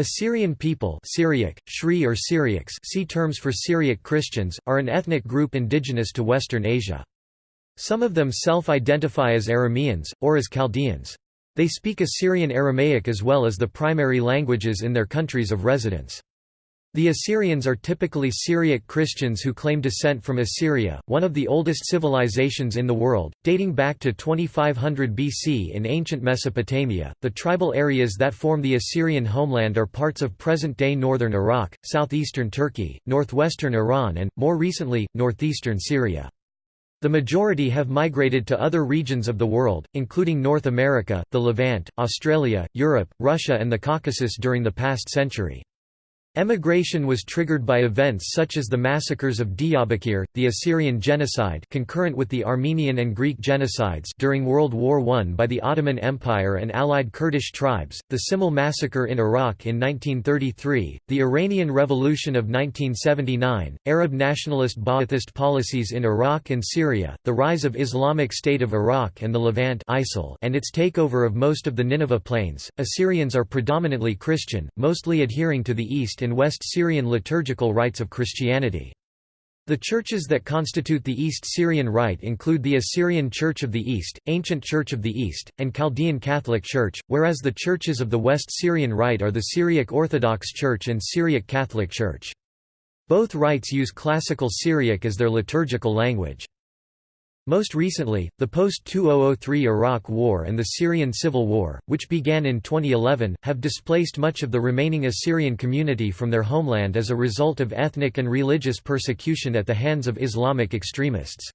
Assyrian people Syriac, Shri or Syriacs see terms for Syriac Christians, are an ethnic group indigenous to Western Asia. Some of them self-identify as Arameans, or as Chaldeans. They speak Assyrian Aramaic as well as the primary languages in their countries of residence. The Assyrians are typically Syriac Christians who claim descent from Assyria, one of the oldest civilizations in the world, dating back to 2500 BC in ancient Mesopotamia. The tribal areas that form the Assyrian homeland are parts of present-day northern Iraq, southeastern Turkey, northwestern Iran and, more recently, northeastern Syria. The majority have migrated to other regions of the world, including North America, the Levant, Australia, Europe, Russia and the Caucasus during the past century. Emigration was triggered by events such as the massacres of Diyarbakir, the Assyrian genocide concurrent with the Armenian and Greek genocides during World War I by the Ottoman Empire and allied Kurdish tribes, the Simele massacre in Iraq in 1933, the Iranian Revolution of 1979, Arab nationalist Ba'athist policies in Iraq and Syria, the rise of Islamic State of Iraq and the Levant ISIL and its takeover of most of the Nineveh Plains. Assyrians are predominantly Christian, mostly adhering to the East and West Syrian liturgical rites of Christianity. The churches that constitute the East Syrian Rite include the Assyrian Church of the East, Ancient Church of the East, and Chaldean Catholic Church, whereas the churches of the West Syrian Rite are the Syriac Orthodox Church and Syriac Catholic Church. Both rites use Classical Syriac as their liturgical language. Most recently, the post-2003 Iraq War and the Syrian Civil War, which began in 2011, have displaced much of the remaining Assyrian community from their homeland as a result of ethnic and religious persecution at the hands of Islamic extremists.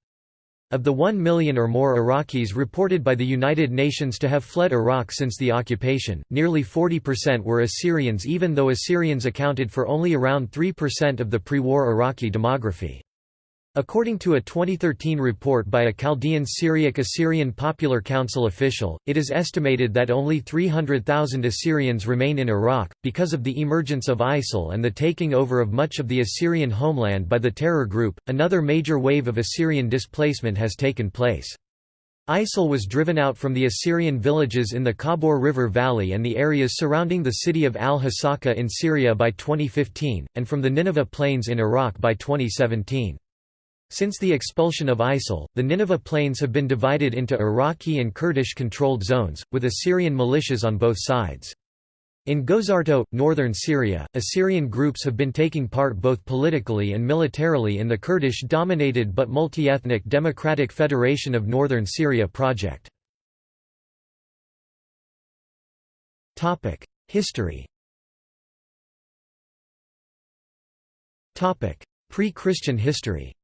Of the 1 million or more Iraqis reported by the United Nations to have fled Iraq since the occupation, nearly 40% were Assyrians even though Assyrians accounted for only around 3% of the pre-war Iraqi demography. According to a 2013 report by a Chaldean Syriac Assyrian Popular Council official, it is estimated that only 300,000 Assyrians remain in Iraq, because of the emergence of ISIL and the taking over of much of the Assyrian homeland by the terror group. Another major wave of Assyrian displacement has taken place. ISIL was driven out from the Assyrian villages in the Khabur River Valley and the areas surrounding the city of al-Hasaka in Syria by 2015, and from the Nineveh Plains in Iraq by 2017. Since the expulsion of ISIL, the Nineveh Plains have been divided into Iraqi and Kurdish-controlled zones, with Assyrian militias on both sides. In Gozarto, northern Syria, Assyrian groups have been taking part both politically and militarily in the Kurdish-dominated but multi-ethnic Democratic Federation of Northern Syria project. History Pre-Christian history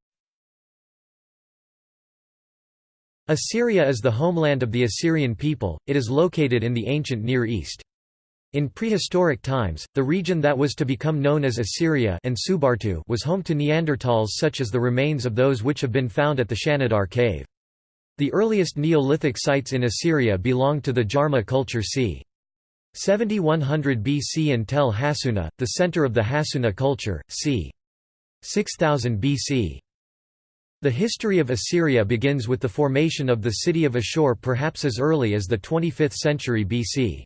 Assyria is the homeland of the Assyrian people, it is located in the ancient Near East. In prehistoric times, the region that was to become known as Assyria and Subartu was home to Neanderthals such as the remains of those which have been found at the Shanidar cave. The earliest Neolithic sites in Assyria belong to the Jarmo culture c. 7100 BC and Tel Hassuna, the center of the Hassuna culture, c. 6000 BC. The history of Assyria begins with the formation of the city of Ashur perhaps as early as the 25th century BC.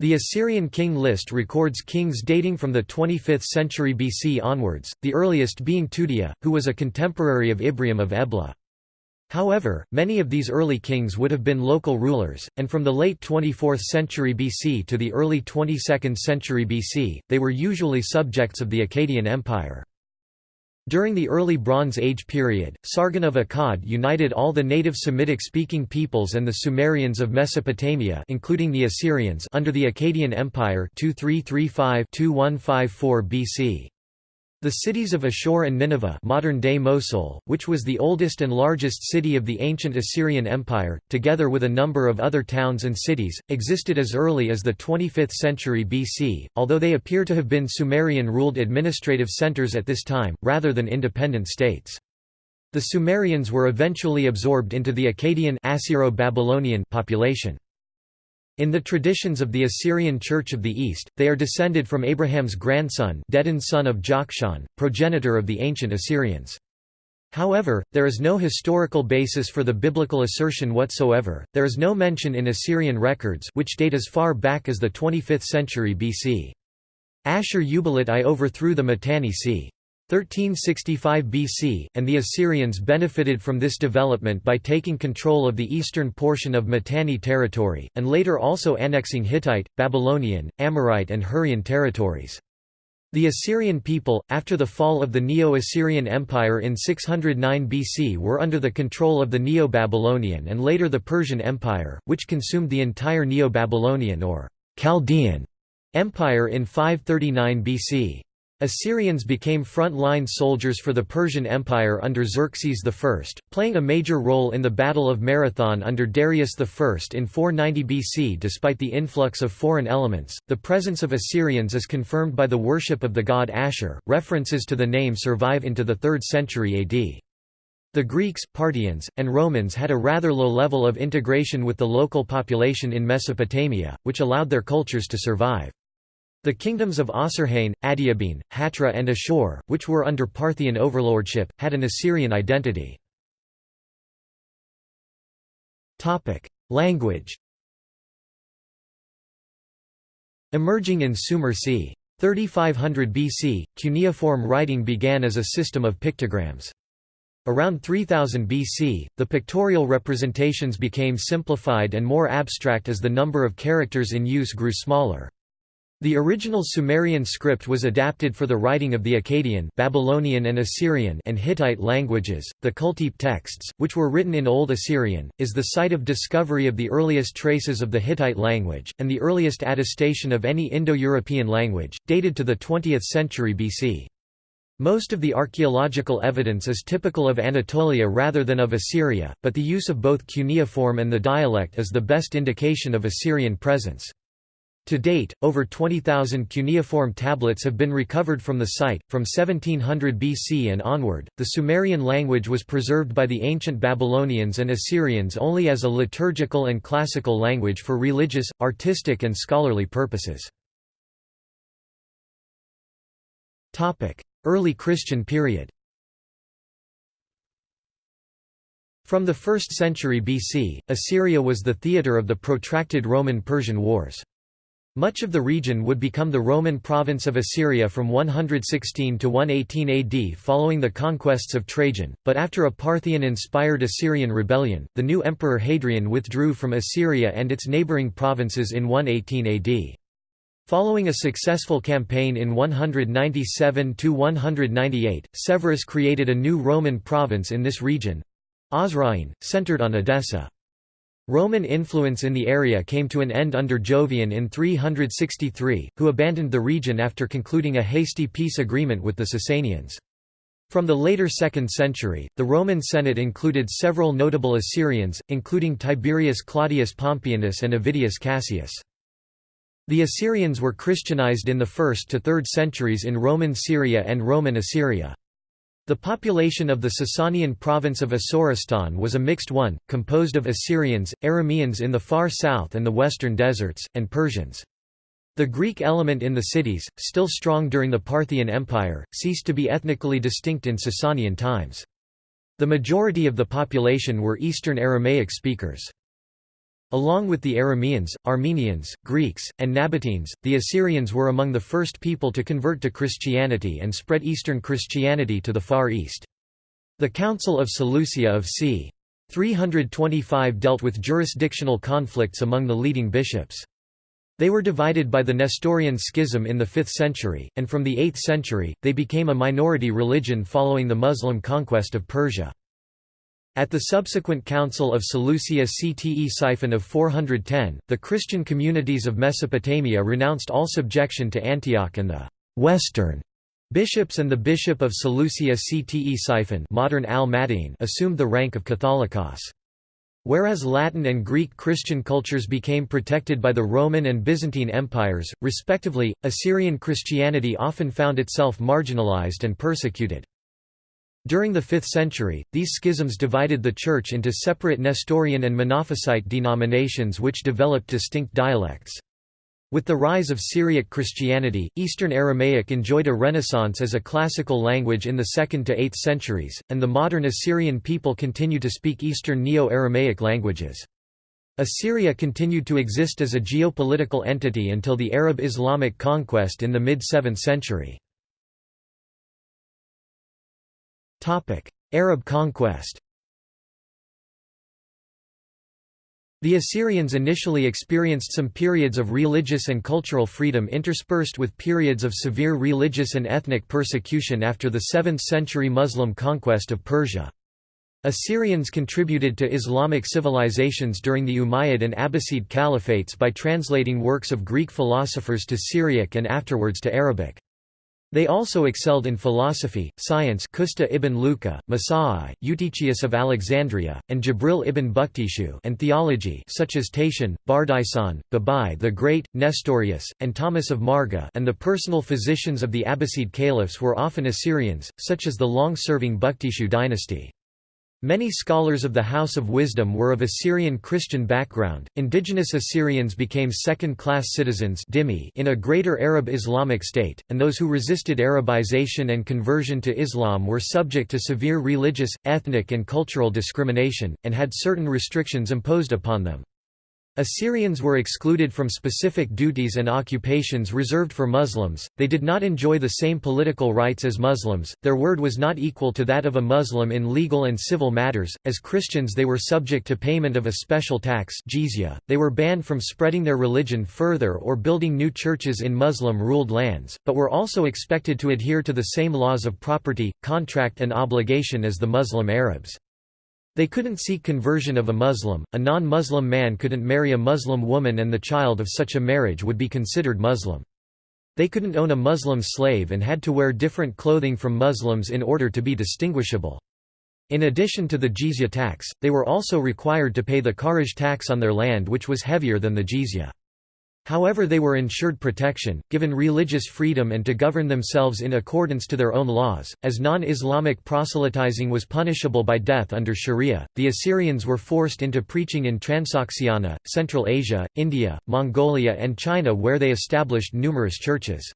The Assyrian king list records kings dating from the 25th century BC onwards, the earliest being Tudia, who was a contemporary of Ibrium of Ebla. However, many of these early kings would have been local rulers, and from the late 24th century BC to the early 22nd century BC, they were usually subjects of the Akkadian Empire. During the early Bronze Age period, Sargon of Akkad united all the native Semitic-speaking peoples and the Sumerians of Mesopotamia including the Assyrians under the Akkadian Empire 2335-2154 BC. The cities of Ashur and Nineveh modern-day Mosul, which was the oldest and largest city of the ancient Assyrian Empire, together with a number of other towns and cities, existed as early as the 25th century BC, although they appear to have been Sumerian-ruled administrative centers at this time, rather than independent states. The Sumerians were eventually absorbed into the Akkadian Assyro-Babylonian population. In the traditions of the Assyrian Church of the East, they are descended from Abraham's grandson Dedan son of Jokshan, progenitor of the ancient Assyrians. However, there is no historical basis for the biblical assertion whatsoever. There is no mention in Assyrian records which date as far back as the 25th century BC. Ashur uballit I overthrew the Mitanni c. 1365 BC, and the Assyrians benefited from this development by taking control of the eastern portion of Mitanni territory, and later also annexing Hittite, Babylonian, Amorite and Hurrian territories. The Assyrian people, after the fall of the Neo-Assyrian Empire in 609 BC were under the control of the Neo-Babylonian and later the Persian Empire, which consumed the entire Neo-Babylonian or Chaldean Empire in 539 BC. Assyrians became front-line soldiers for the Persian Empire under Xerxes I, playing a major role in the Battle of Marathon under Darius I in 490 BC despite the influx of foreign elements. The presence of Assyrians is confirmed by the worship of the god Ashur. References to the name survive into the 3rd century AD. The Greeks, Parthians, and Romans had a rather low level of integration with the local population in Mesopotamia, which allowed their cultures to survive. The kingdoms of Osrhoene, Adiabene, Hatra and Ashur, which were under Parthian overlordship, had an Assyrian identity. Language Emerging in Sumer c. 3500 BC, cuneiform writing began as a system of pictograms. Around 3000 BC, the pictorial representations became simplified and more abstract as the number of characters in use grew smaller. The original Sumerian script was adapted for the writing of the Akkadian, Babylonian and Assyrian and Hittite languages. The Kultepe texts, which were written in Old Assyrian, is the site of discovery of the earliest traces of the Hittite language and the earliest attestation of any Indo-European language, dated to the 20th century BC. Most of the archaeological evidence is typical of Anatolia rather than of Assyria, but the use of both cuneiform and the dialect is the best indication of Assyrian presence. To date, over 20,000 cuneiform tablets have been recovered from the site. From 1700 BC and onward, the Sumerian language was preserved by the ancient Babylonians and Assyrians only as a liturgical and classical language for religious, artistic, and scholarly purposes. Early Christian period From the 1st century BC, Assyria was the theatre of the protracted Roman-Persian wars. Much of the region would become the Roman province of Assyria from 116 to 118 AD following the conquests of Trajan, but after a Parthian-inspired Assyrian rebellion, the new emperor Hadrian withdrew from Assyria and its neighbouring provinces in 118 AD. Following a successful campaign in 197–198, Severus created a new Roman province in this region—Osrhoene, centered on Edessa. Roman influence in the area came to an end under Jovian in 363, who abandoned the region after concluding a hasty peace agreement with the Sasanians. From the later 2nd century, the Roman Senate included several notable Assyrians, including Tiberius Claudius Pompeianus and Avidius Cassius. The Assyrians were Christianized in the 1st to 3rd centuries in Roman Syria and Roman Assyria. The population of the Sasanian province of Asoristan was a mixed one, composed of Assyrians, Arameans in the far south and the western deserts, and Persians. The Greek element in the cities, still strong during the Parthian Empire, ceased to be ethnically distinct in Sasanian times. The majority of the population were Eastern Aramaic speakers. Along with the Arameans, Armenians, Greeks, and Nabateans, the Assyrians were among the first people to convert to Christianity and spread Eastern Christianity to the Far East. The Council of Seleucia of c. 325 dealt with jurisdictional conflicts among the leading bishops. They were divided by the Nestorian schism in the 5th century, and from the 8th century, they became a minority religion following the Muslim conquest of Persia. At the subsequent Council of Seleucia Ctesiphon of 410, the Christian communities of Mesopotamia renounced all subjection to Antioch and the «Western» bishops and the bishop of Seleucia Ctesiphon modern Al assumed the rank of Catholicos. Whereas Latin and Greek Christian cultures became protected by the Roman and Byzantine empires, respectively, Assyrian Christianity often found itself marginalized and persecuted. During the 5th century, these schisms divided the Church into separate Nestorian and Monophysite denominations which developed distinct dialects. With the rise of Syriac Christianity, Eastern Aramaic enjoyed a renaissance as a classical language in the 2nd to 8th centuries, and the modern Assyrian people continue to speak Eastern Neo-Aramaic languages. Assyria continued to exist as a geopolitical entity until the Arab Islamic conquest in the mid-7th century. Arab conquest The Assyrians initially experienced some periods of religious and cultural freedom interspersed with periods of severe religious and ethnic persecution after the 7th century Muslim conquest of Persia. Assyrians contributed to Islamic civilizations during the Umayyad and Abbasid caliphates by translating works of Greek philosophers to Syriac and afterwards to Arabic. They also excelled in philosophy, science Kusta ibn Luqa, Masai, Eutychius of Alexandria, and Jibril ibn Buktishu and theology such as Tatian, Bardaisan, Babai the Great, Nestorius, and Thomas of Marga and the personal physicians of the Abbasid caliphs were often Assyrians, such as the long-serving Buktishu dynasty. Many scholars of the House of Wisdom were of Assyrian Christian background. Indigenous Assyrians became second-class citizens in a greater Arab Islamic state, and those who resisted Arabization and conversion to Islam were subject to severe religious, ethnic and cultural discrimination, and had certain restrictions imposed upon them. Assyrians were excluded from specific duties and occupations reserved for Muslims, they did not enjoy the same political rights as Muslims, their word was not equal to that of a Muslim in legal and civil matters, as Christians they were subject to payment of a special tax jizya. they were banned from spreading their religion further or building new churches in Muslim-ruled lands, but were also expected to adhere to the same laws of property, contract and obligation as the Muslim Arabs. They couldn't seek conversion of a Muslim, a non-Muslim man couldn't marry a Muslim woman and the child of such a marriage would be considered Muslim. They couldn't own a Muslim slave and had to wear different clothing from Muslims in order to be distinguishable. In addition to the jizya tax, they were also required to pay the kharaj tax on their land which was heavier than the jizya. However they were ensured protection, given religious freedom and to govern themselves in accordance to their own laws, as non-Islamic proselytizing was punishable by death under sharia. The Assyrians were forced into preaching in Transoxiana, Central Asia, India, Mongolia and China where they established numerous churches.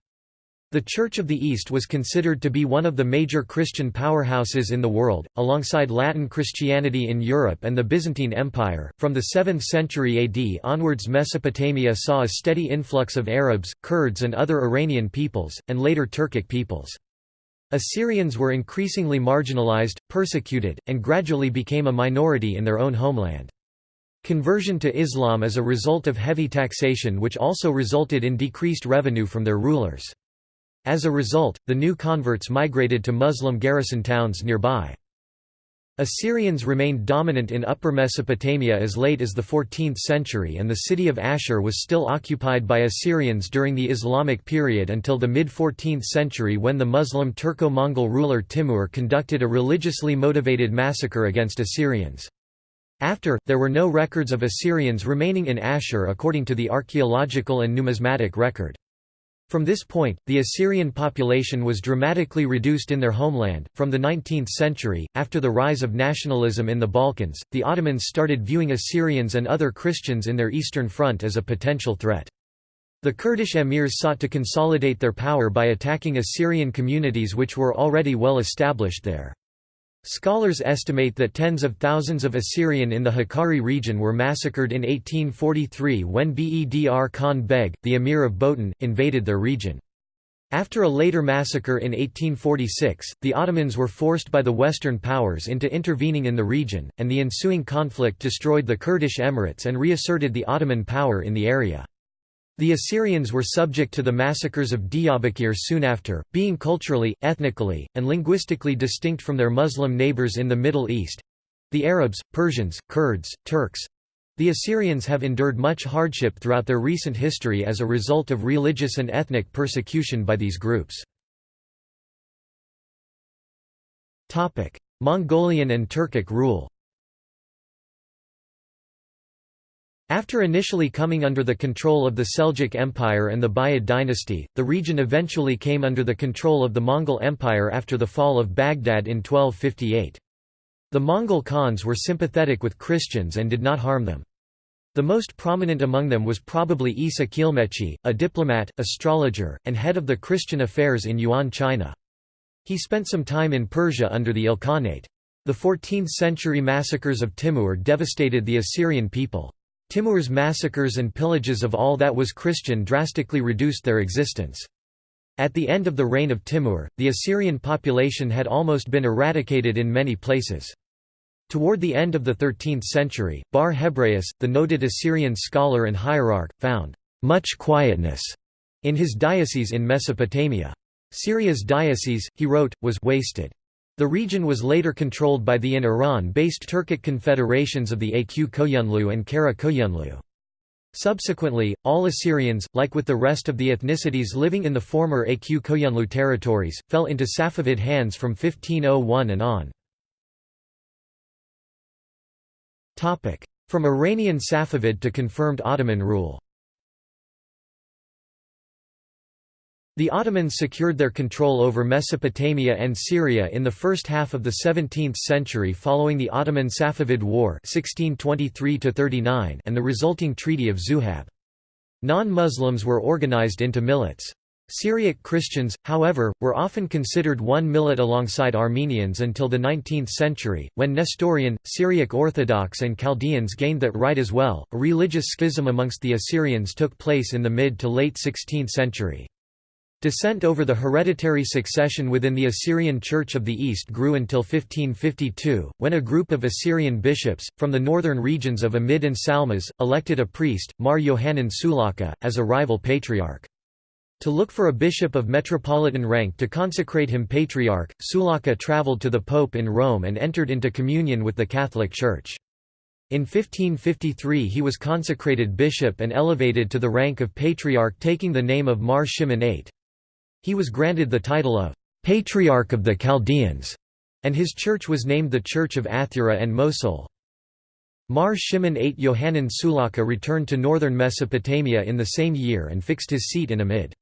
The Church of the East was considered to be one of the major Christian powerhouses in the world, alongside Latin Christianity in Europe and the Byzantine Empire. From the 7th century AD onwards, Mesopotamia saw a steady influx of Arabs, Kurds, and other Iranian peoples, and later Turkic peoples. Assyrians were increasingly marginalized, persecuted, and gradually became a minority in their own homeland. Conversion to Islam as a result of heavy taxation which also resulted in decreased revenue from their rulers. As a result, the new converts migrated to Muslim garrison towns nearby. Assyrians remained dominant in Upper Mesopotamia as late as the 14th century and the city of Ashur was still occupied by Assyrians during the Islamic period until the mid-14th century when the Muslim Turco-Mongol ruler Timur conducted a religiously motivated massacre against Assyrians. After, there were no records of Assyrians remaining in Ashur according to the archaeological and numismatic record. From this point, the Assyrian population was dramatically reduced in their homeland. From the 19th century, after the rise of nationalism in the Balkans, the Ottomans started viewing Assyrians and other Christians in their eastern front as a potential threat. The Kurdish emirs sought to consolidate their power by attacking Assyrian communities which were already well established there. Scholars estimate that tens of thousands of Assyrian in the Hakkari region were massacred in 1843 when Bedr Khan Beg, the emir of Botan, invaded their region. After a later massacre in 1846, the Ottomans were forced by the Western powers into intervening in the region, and the ensuing conflict destroyed the Kurdish emirates and reasserted the Ottoman power in the area. The Assyrians were subject to the massacres of Diyarbakir soon after, being culturally, ethnically, and linguistically distinct from their Muslim neighbors in the Middle East—the Arabs, Persians, Kurds, Turks. The Assyrians have endured much hardship throughout their recent history as a result of religious and ethnic persecution by these groups. Mongolian and Turkic rule After initially coming under the control of the Seljuk Empire and the Buyid dynasty, the region eventually came under the control of the Mongol Empire after the fall of Baghdad in 1258. The Mongol Khans were sympathetic with Christians and did not harm them. The most prominent among them was probably Isa Kilmechi, a diplomat, astrologer, and head of the Christian affairs in Yuan China. He spent some time in Persia under the Ilkhanate. The 14th-century massacres of Timur devastated the Assyrian people. Timur's massacres and pillages of all that was Christian drastically reduced their existence. At the end of the reign of Timur, the Assyrian population had almost been eradicated in many places. Toward the end of the 13th century, Bar Hebraeus, the noted Assyrian scholar and hierarch, found much quietness in his diocese in Mesopotamia. Syria's diocese, he wrote, was wasted. The region was later controlled by the in Iran based Turkic confederations of the Aq Koyunlu and Kara Koyunlu. Subsequently, all Assyrians, like with the rest of the ethnicities living in the former Aq Koyunlu territories, fell into Safavid hands from 1501 and on. From Iranian Safavid to confirmed Ottoman rule The Ottomans secured their control over Mesopotamia and Syria in the first half of the 17th century following the Ottoman-Safavid War 1623 and the resulting Treaty of Zuhab. Non-Muslims were organized into millets. Syriac Christians, however, were often considered one millet alongside Armenians until the 19th century, when Nestorian, Syriac Orthodox, and Chaldeans gained that right as well. A religious schism amongst the Assyrians took place in the mid to late 16th century. Dissent over the hereditary succession within the Assyrian Church of the East grew until 1552, when a group of Assyrian bishops, from the northern regions of Amid and Salmas, elected a priest, Mar Yohanan Sulaka, as a rival patriarch. To look for a bishop of metropolitan rank to consecrate him patriarch, Sulaka travelled to the pope in Rome and entered into communion with the Catholic Church. In 1553 he was consecrated bishop and elevated to the rank of patriarch taking the name of Mar Shimon VIII. He was granted the title of Patriarch of the Chaldeans, and his church was named the Church of Athura and Mosul. Mar Shimon VIII Yohanan Sulaka returned to northern Mesopotamia in the same year and fixed his seat in Amid.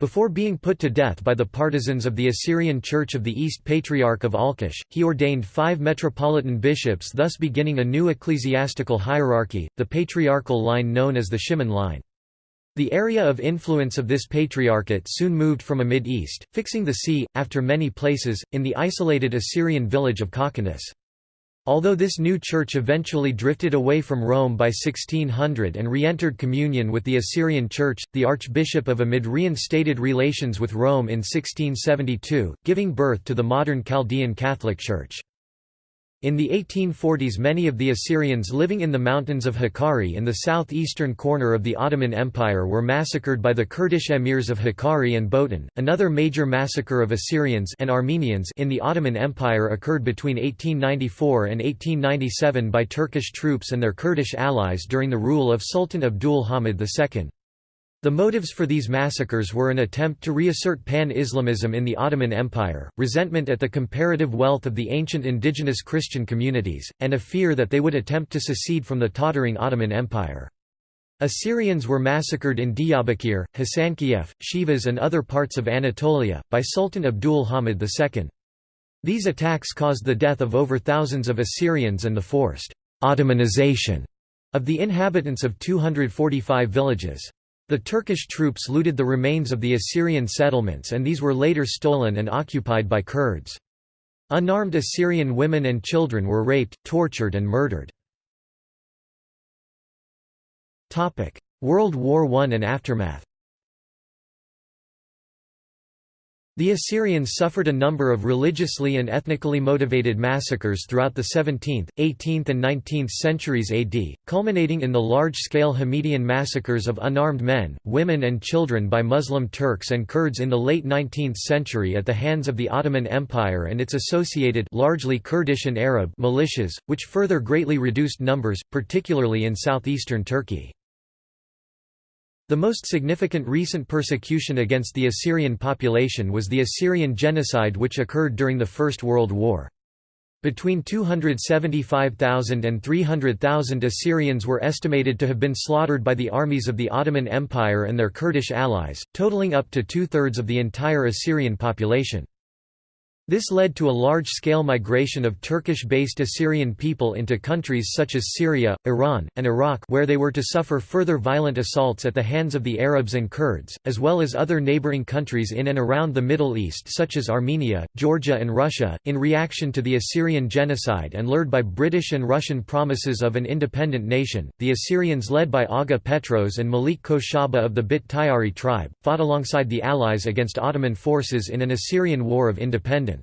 Before being put to death by the partisans of the Assyrian Church of the East Patriarch of Alqosh, he ordained five metropolitan bishops thus beginning a new ecclesiastical hierarchy, the patriarchal line known as the Shimon line. The area of influence of this patriarchate soon moved from Amid-east, fixing the see, after many places, in the isolated Assyrian village of Kakhanus. Although this new church eventually drifted away from Rome by 1600 and re-entered communion with the Assyrian Church, the Archbishop of Amid reinstated relations with Rome in 1672, giving birth to the modern Chaldean Catholic Church. In the 1840s many of the Assyrians living in the mountains of Hakkari in the southeastern corner of the Ottoman Empire were massacred by the Kurdish emirs of Hakkari and Botan. Another major massacre of Assyrians and Armenians in the Ottoman Empire occurred between 1894 and 1897 by Turkish troops and their Kurdish allies during the rule of Sultan Abdul Hamid II. The motives for these massacres were an attempt to reassert pan-Islamism in the Ottoman Empire, resentment at the comparative wealth of the ancient indigenous Christian communities, and a fear that they would attempt to secede from the tottering Ottoman Empire. Assyrians were massacred in Diyarbakir, Hasankeyf, Sivas and other parts of Anatolia, by Sultan Abdul Hamid II. These attacks caused the death of over thousands of Assyrians and the forced «Ottomanization» of the inhabitants of 245 villages. The Turkish troops looted the remains of the Assyrian settlements and these were later stolen and occupied by Kurds. Unarmed Assyrian women and children were raped, tortured and murdered. World War I and aftermath The Assyrians suffered a number of religiously and ethnically motivated massacres throughout the 17th, 18th and 19th centuries AD, culminating in the large-scale Hamidian massacres of unarmed men, women and children by Muslim Turks and Kurds in the late 19th century at the hands of the Ottoman Empire and its associated largely Kurdish and Arab militias, which further greatly reduced numbers, particularly in southeastern Turkey. The most significant recent persecution against the Assyrian population was the Assyrian genocide which occurred during the First World War. Between 275,000 and 300,000 Assyrians were estimated to have been slaughtered by the armies of the Ottoman Empire and their Kurdish allies, totaling up to two-thirds of the entire Assyrian population. This led to a large-scale migration of Turkish-based Assyrian people into countries such as Syria, Iran, and Iraq where they were to suffer further violent assaults at the hands of the Arabs and Kurds, as well as other neighboring countries in and around the Middle East such as Armenia, Georgia and Russia, in reaction to the Assyrian genocide and lured by British and Russian promises of an independent nation. The Assyrians led by Aga Petros and Malik Koshaba of the Bit Tayari tribe, fought alongside the Allies against Ottoman forces in an Assyrian War of Independence.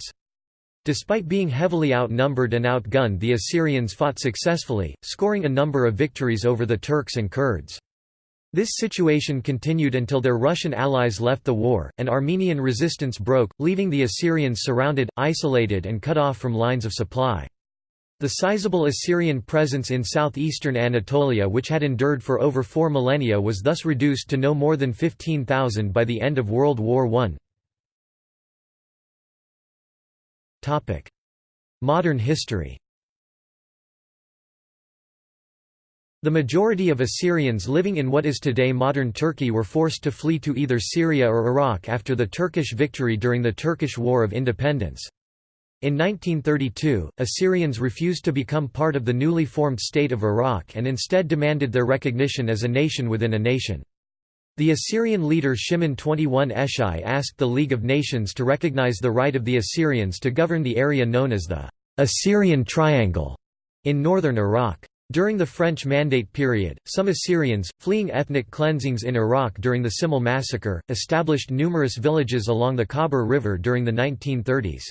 Despite being heavily outnumbered and outgunned the Assyrians fought successfully, scoring a number of victories over the Turks and Kurds. This situation continued until their Russian allies left the war, and Armenian resistance broke, leaving the Assyrians surrounded, isolated and cut off from lines of supply. The sizable Assyrian presence in southeastern Anatolia which had endured for over four millennia was thus reduced to no more than 15,000 by the end of World War I. Modern history The majority of Assyrians living in what is today modern Turkey were forced to flee to either Syria or Iraq after the Turkish victory during the Turkish War of Independence. In 1932, Assyrians refused to become part of the newly formed state of Iraq and instead demanded their recognition as a nation within a nation. The Assyrian leader Shimon 21 Eshai asked the League of Nations to recognize the right of the Assyrians to govern the area known as the Assyrian Triangle in northern Iraq. During the French Mandate period, some Assyrians, fleeing ethnic cleansings in Iraq during the Simele massacre, established numerous villages along the Khabur River during the 1930s.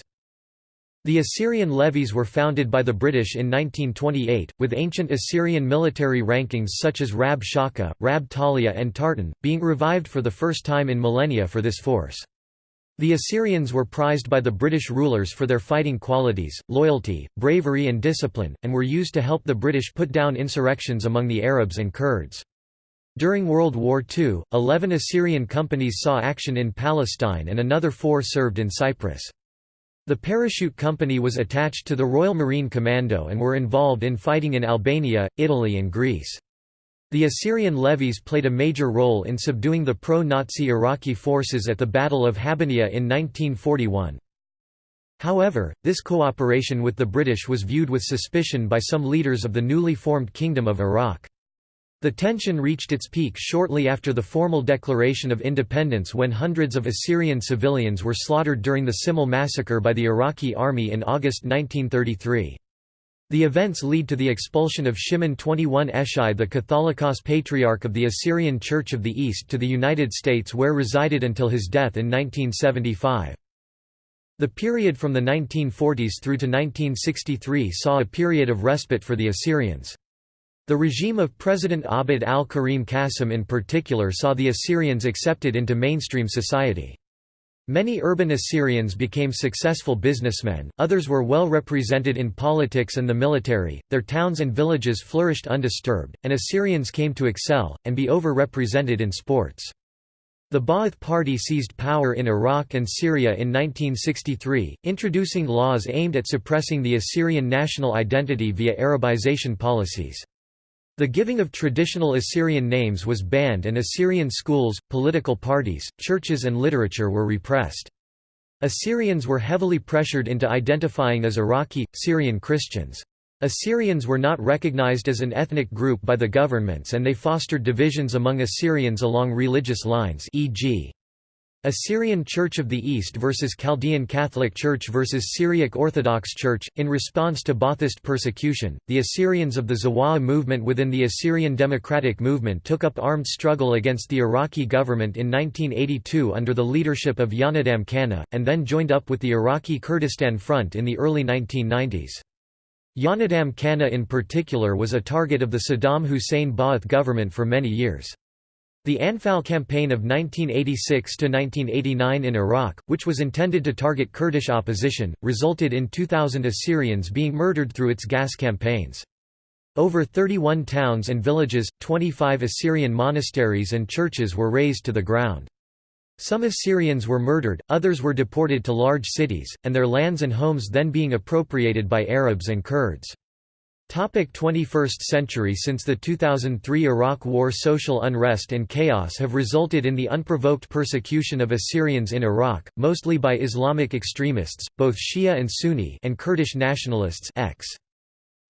The Assyrian levies were founded by the British in 1928, with ancient Assyrian military rankings such as Rab Shaka, Rab Talia and Tartan, being revived for the first time in millennia for this force. The Assyrians were prized by the British rulers for their fighting qualities, loyalty, bravery and discipline, and were used to help the British put down insurrections among the Arabs and Kurds. During World War II, eleven Assyrian companies saw action in Palestine and another four served in Cyprus. The parachute company was attached to the Royal Marine Commando and were involved in fighting in Albania, Italy and Greece. The Assyrian levies played a major role in subduing the pro-Nazi Iraqi forces at the Battle of Habbaniyah in 1941. However, this cooperation with the British was viewed with suspicion by some leaders of the newly formed Kingdom of Iraq. The tension reached its peak shortly after the formal declaration of independence when hundreds of Assyrian civilians were slaughtered during the Simele massacre by the Iraqi army in August 1933. The events lead to the expulsion of Shimon 21 Eshai the Catholicos Patriarch of the Assyrian Church of the East to the United States where resided until his death in 1975. The period from the 1940s through to 1963 saw a period of respite for the Assyrians. The regime of President Abd al-Karim Qasim in particular saw the Assyrians accepted into mainstream society. Many urban Assyrians became successful businessmen, others were well represented in politics and the military, their towns and villages flourished undisturbed, and Assyrians came to excel, and be over-represented in sports. The Ba'ath Party seized power in Iraq and Syria in 1963, introducing laws aimed at suppressing the Assyrian national identity via Arabization policies. The giving of traditional Assyrian names was banned and Assyrian schools, political parties, churches and literature were repressed. Assyrians were heavily pressured into identifying as Iraqi, Syrian Christians. Assyrians were not recognized as an ethnic group by the governments and they fostered divisions among Assyrians along religious lines e.g. Assyrian Church of the East versus Chaldean Catholic Church versus Syriac Orthodox Church. In response to Ba'athist persecution, the Assyrians of the Zawa'a movement within the Assyrian Democratic Movement took up armed struggle against the Iraqi government in 1982 under the leadership of Yonadam Kanna, and then joined up with the Iraqi Kurdistan Front in the early 1990s. Yonadam Kanna in particular was a target of the Saddam Hussein Ba'ath government for many years. The Anfal campaign of 1986–1989 in Iraq, which was intended to target Kurdish opposition, resulted in 2,000 Assyrians being murdered through its gas campaigns. Over 31 towns and villages, 25 Assyrian monasteries and churches were razed to the ground. Some Assyrians were murdered, others were deported to large cities, and their lands and homes then being appropriated by Arabs and Kurds. Topic 21st century Since the 2003 Iraq War social unrest and chaos have resulted in the unprovoked persecution of Assyrians in Iraq, mostly by Islamic extremists, both Shia and Sunni and Kurdish nationalists ex.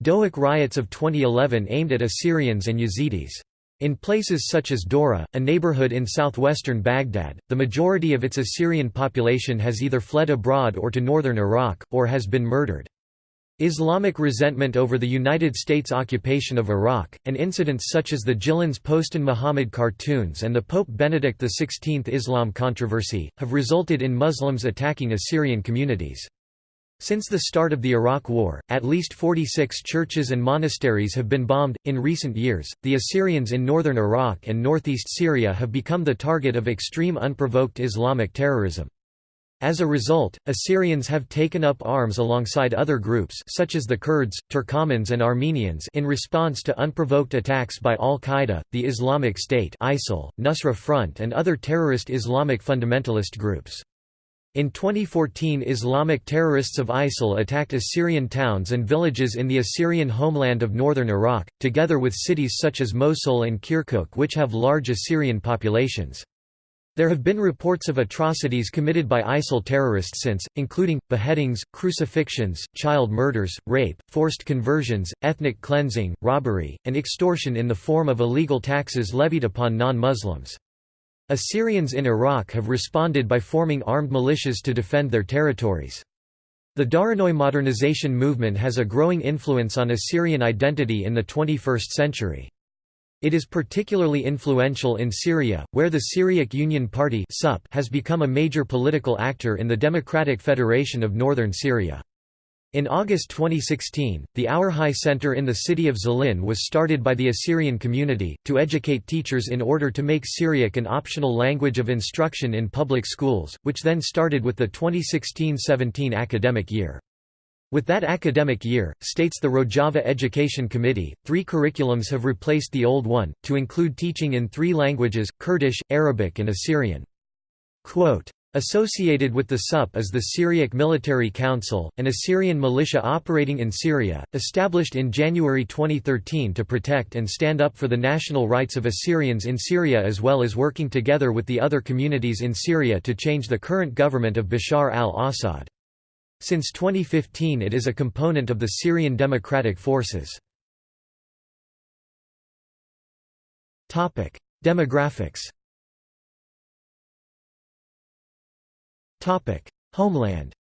Duhok riots of 2011 aimed at Assyrians and Yazidis. In places such as Dora, a neighborhood in southwestern Baghdad, the majority of its Assyrian population has either fled abroad or to northern Iraq, or has been murdered. Islamic resentment over the United States occupation of Iraq, and incidents such as the Jyllands-Posten Muhammad cartoons and the Pope Benedict XVI Islam controversy, have resulted in Muslims attacking Assyrian communities. Since the start of the Iraq War, at least 46 churches and monasteries have been bombed. In recent years, the Assyrians in northern Iraq and northeast Syria have become the target of extreme unprovoked Islamic terrorism. As a result, Assyrians have taken up arms alongside other groups such as the Kurds, Turkomans and Armenians in response to unprovoked attacks by al-Qaeda, the Islamic State ISIL, Nusra Front and other terrorist Islamic fundamentalist groups. In 2014 Islamic terrorists of ISIL attacked Assyrian towns and villages in the Assyrian homeland of northern Iraq, together with cities such as Mosul and Kirkuk which have large Assyrian populations. There have been reports of atrocities committed by ISIL terrorists since, including, beheadings, crucifixions, child murders, rape, forced conversions, ethnic cleansing, robbery, and extortion in the form of illegal taxes levied upon non-Muslims. Assyrians in Iraq have responded by forming armed militias to defend their territories. The Dawronoye modernization movement has a growing influence on Assyrian identity in the 21st century. It is particularly influential in Syria, where the Syriac Union Party has become a major political actor in the Democratic Federation of Northern Syria. In August 2016, the Our High Center in the city of Zlin was started by the Assyrian community, to educate teachers in order to make Syriac an optional language of instruction in public schools, which then started with the 2016–17 academic year. With that academic year, states the Rojava Education Committee, three curriculums have replaced the old one, to include teaching in three languages, Kurdish, Arabic and Assyrian. Quote, Associated with the SUP is the Syriac Military Council, an Assyrian militia operating in Syria, established in January 2013 to protect and stand up for the national rights of Assyrians in Syria as well as working together with the other communities in Syria to change the current government of Bashar al-Assad. Since 2015 it is a component of the Syrian Democratic Forces. Demographics Homeland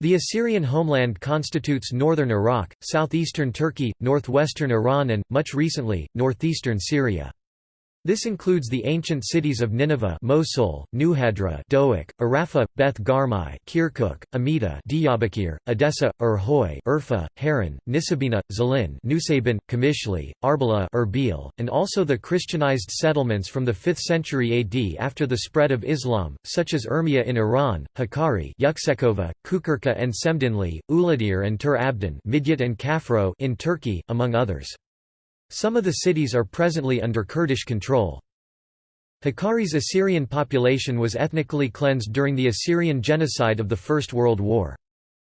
The Assyrian homeland constitutes northern Iraq, southeastern Turkey, northwestern Iran and, much recently, northeastern Syria. This includes the ancient cities of Nineveh Mosul, Nuhadra Duhok, Arapha, Beth Garmai Kirkuk, Amida Diyarbakir, Edessa, Urhoy Urfa, Haran, Nisabina, Zlin Nusaybin, Kamishli, Arbela Erbil, and also the Christianized settlements from the 5th century AD after the spread of Islam, such as Urmia in Iran, Hakkari Yuksekova, Kukurka and Semdinli, Uladir and Tur Abdin Midyat and Kafro in Turkey, among others. Some of the cities are presently under Kurdish control. Hakkari's Assyrian population was ethnically cleansed during the Assyrian genocide of the First World War.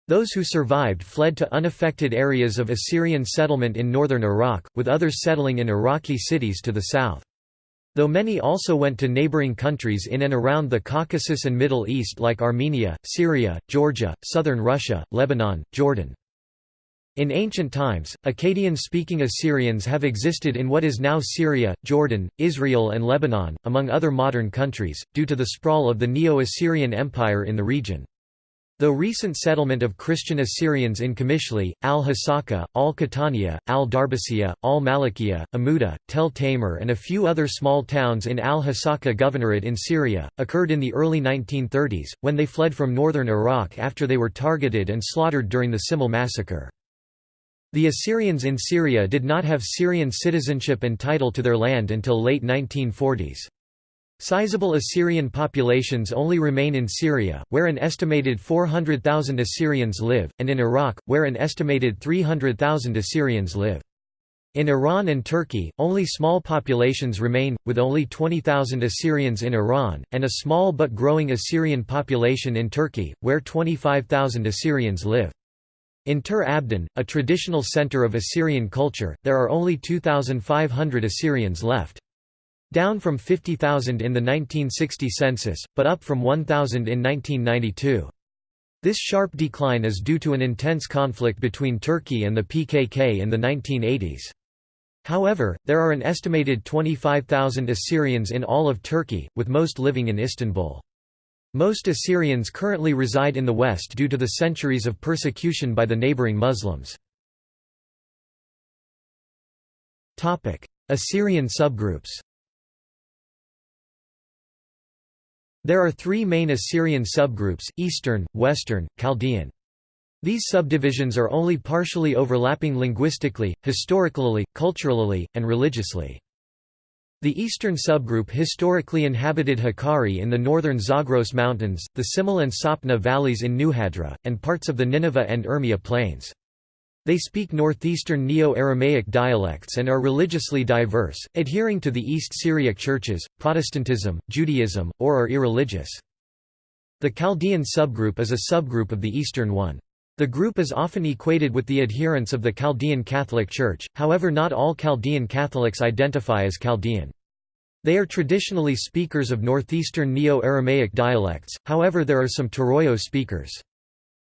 Those who survived fled to unaffected areas of Assyrian settlement in northern Iraq, with others settling in Iraqi cities to the south. Though many also went to neighboring countries in and around the Caucasus and Middle East like Armenia, Syria, Georgia, southern Russia, Lebanon, Jordan. In ancient times, Akkadian-speaking Assyrians have existed in what is now Syria, Jordan, Israel and Lebanon, among other modern countries, due to the sprawl of the Neo-Assyrian Empire in the region. Though recent settlement of Christian Assyrians in Kamishli, al-Hasaka, al-Qahtaniyah, al-Darbasiya, al-Malikiya, Amuda, Tel Tamer and a few other small towns in al-Hasaka Governorate in Syria, occurred in the early 1930s, when they fled from northern Iraq after they were targeted and slaughtered during the Simele massacre. The Assyrians in Syria did not have Syrian citizenship and title to their land until late 1940s. Sizable Assyrian populations only remain in Syria, where an estimated 400,000 Assyrians live, and in Iraq, where an estimated 300,000 Assyrians live. In Iran and Turkey, only small populations remain, with only 20,000 Assyrians in Iran, and a small but growing Assyrian population in Turkey, where 25,000 Assyrians live. In Tur Abdin, a traditional center of Assyrian culture, there are only 2,500 Assyrians left. Down from 50,000 in the 1960 census, but up from 1,000 in 1992. This sharp decline is due to an intense conflict between Turkey and the PKK in the 1980s. However, there are an estimated 25,000 Assyrians in all of Turkey, with most living in Istanbul. Most Assyrians currently reside in the west due to the centuries of persecution by the neighboring Muslims. Assyrian subgroups There are three main Assyrian subgroups, Eastern, Western, Chaldean. These subdivisions are only partially overlapping linguistically, historically, culturally, and religiously. The eastern subgroup historically inhabited Hakkari in the northern Zagros Mountains, the Simele and Sapna valleys in Nuhadra, and parts of the Nineveh and Urmia plains. They speak northeastern Neo-Aramaic dialects and are religiously diverse, adhering to the East Syriac churches, Protestantism, Judaism, or are irreligious. The Chaldean subgroup is a subgroup of the eastern one. The group is often equated with the adherents of the Chaldean Catholic Church, however not all Chaldean Catholics identify as Chaldean. They are traditionally speakers of northeastern Neo-Aramaic dialects, however there are some Turoyo speakers.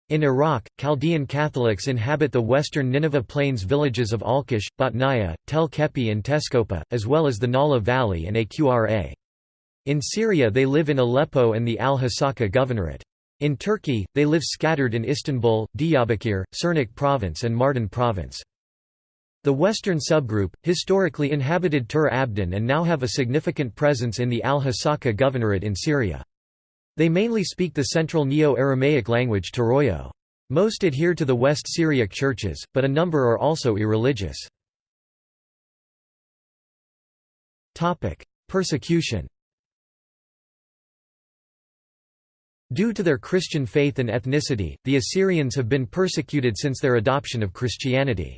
In Iraq, Chaldean Catholics inhabit the western Nineveh Plains villages of Alqosh, Batnaya, Tel Keppe and Tesqopa, as well as the Nala Valley and Aqra. In Syria they live in Aleppo and the Al-Hasaka Governorate. In Turkey, they live scattered in Istanbul, Diyarbakir, Sirnak Province and Mardin Province. The western subgroup, historically inhabited Tur Abdin and now have a significant presence in the Al-Hasaka Governorate in Syria. They mainly speak the central Neo-Aramaic language Turoyo. Most adhere to the West Syriac churches, but a number are also irreligious. Persecution Due to their Christian faith and ethnicity, the Assyrians have been persecuted since their adoption of Christianity.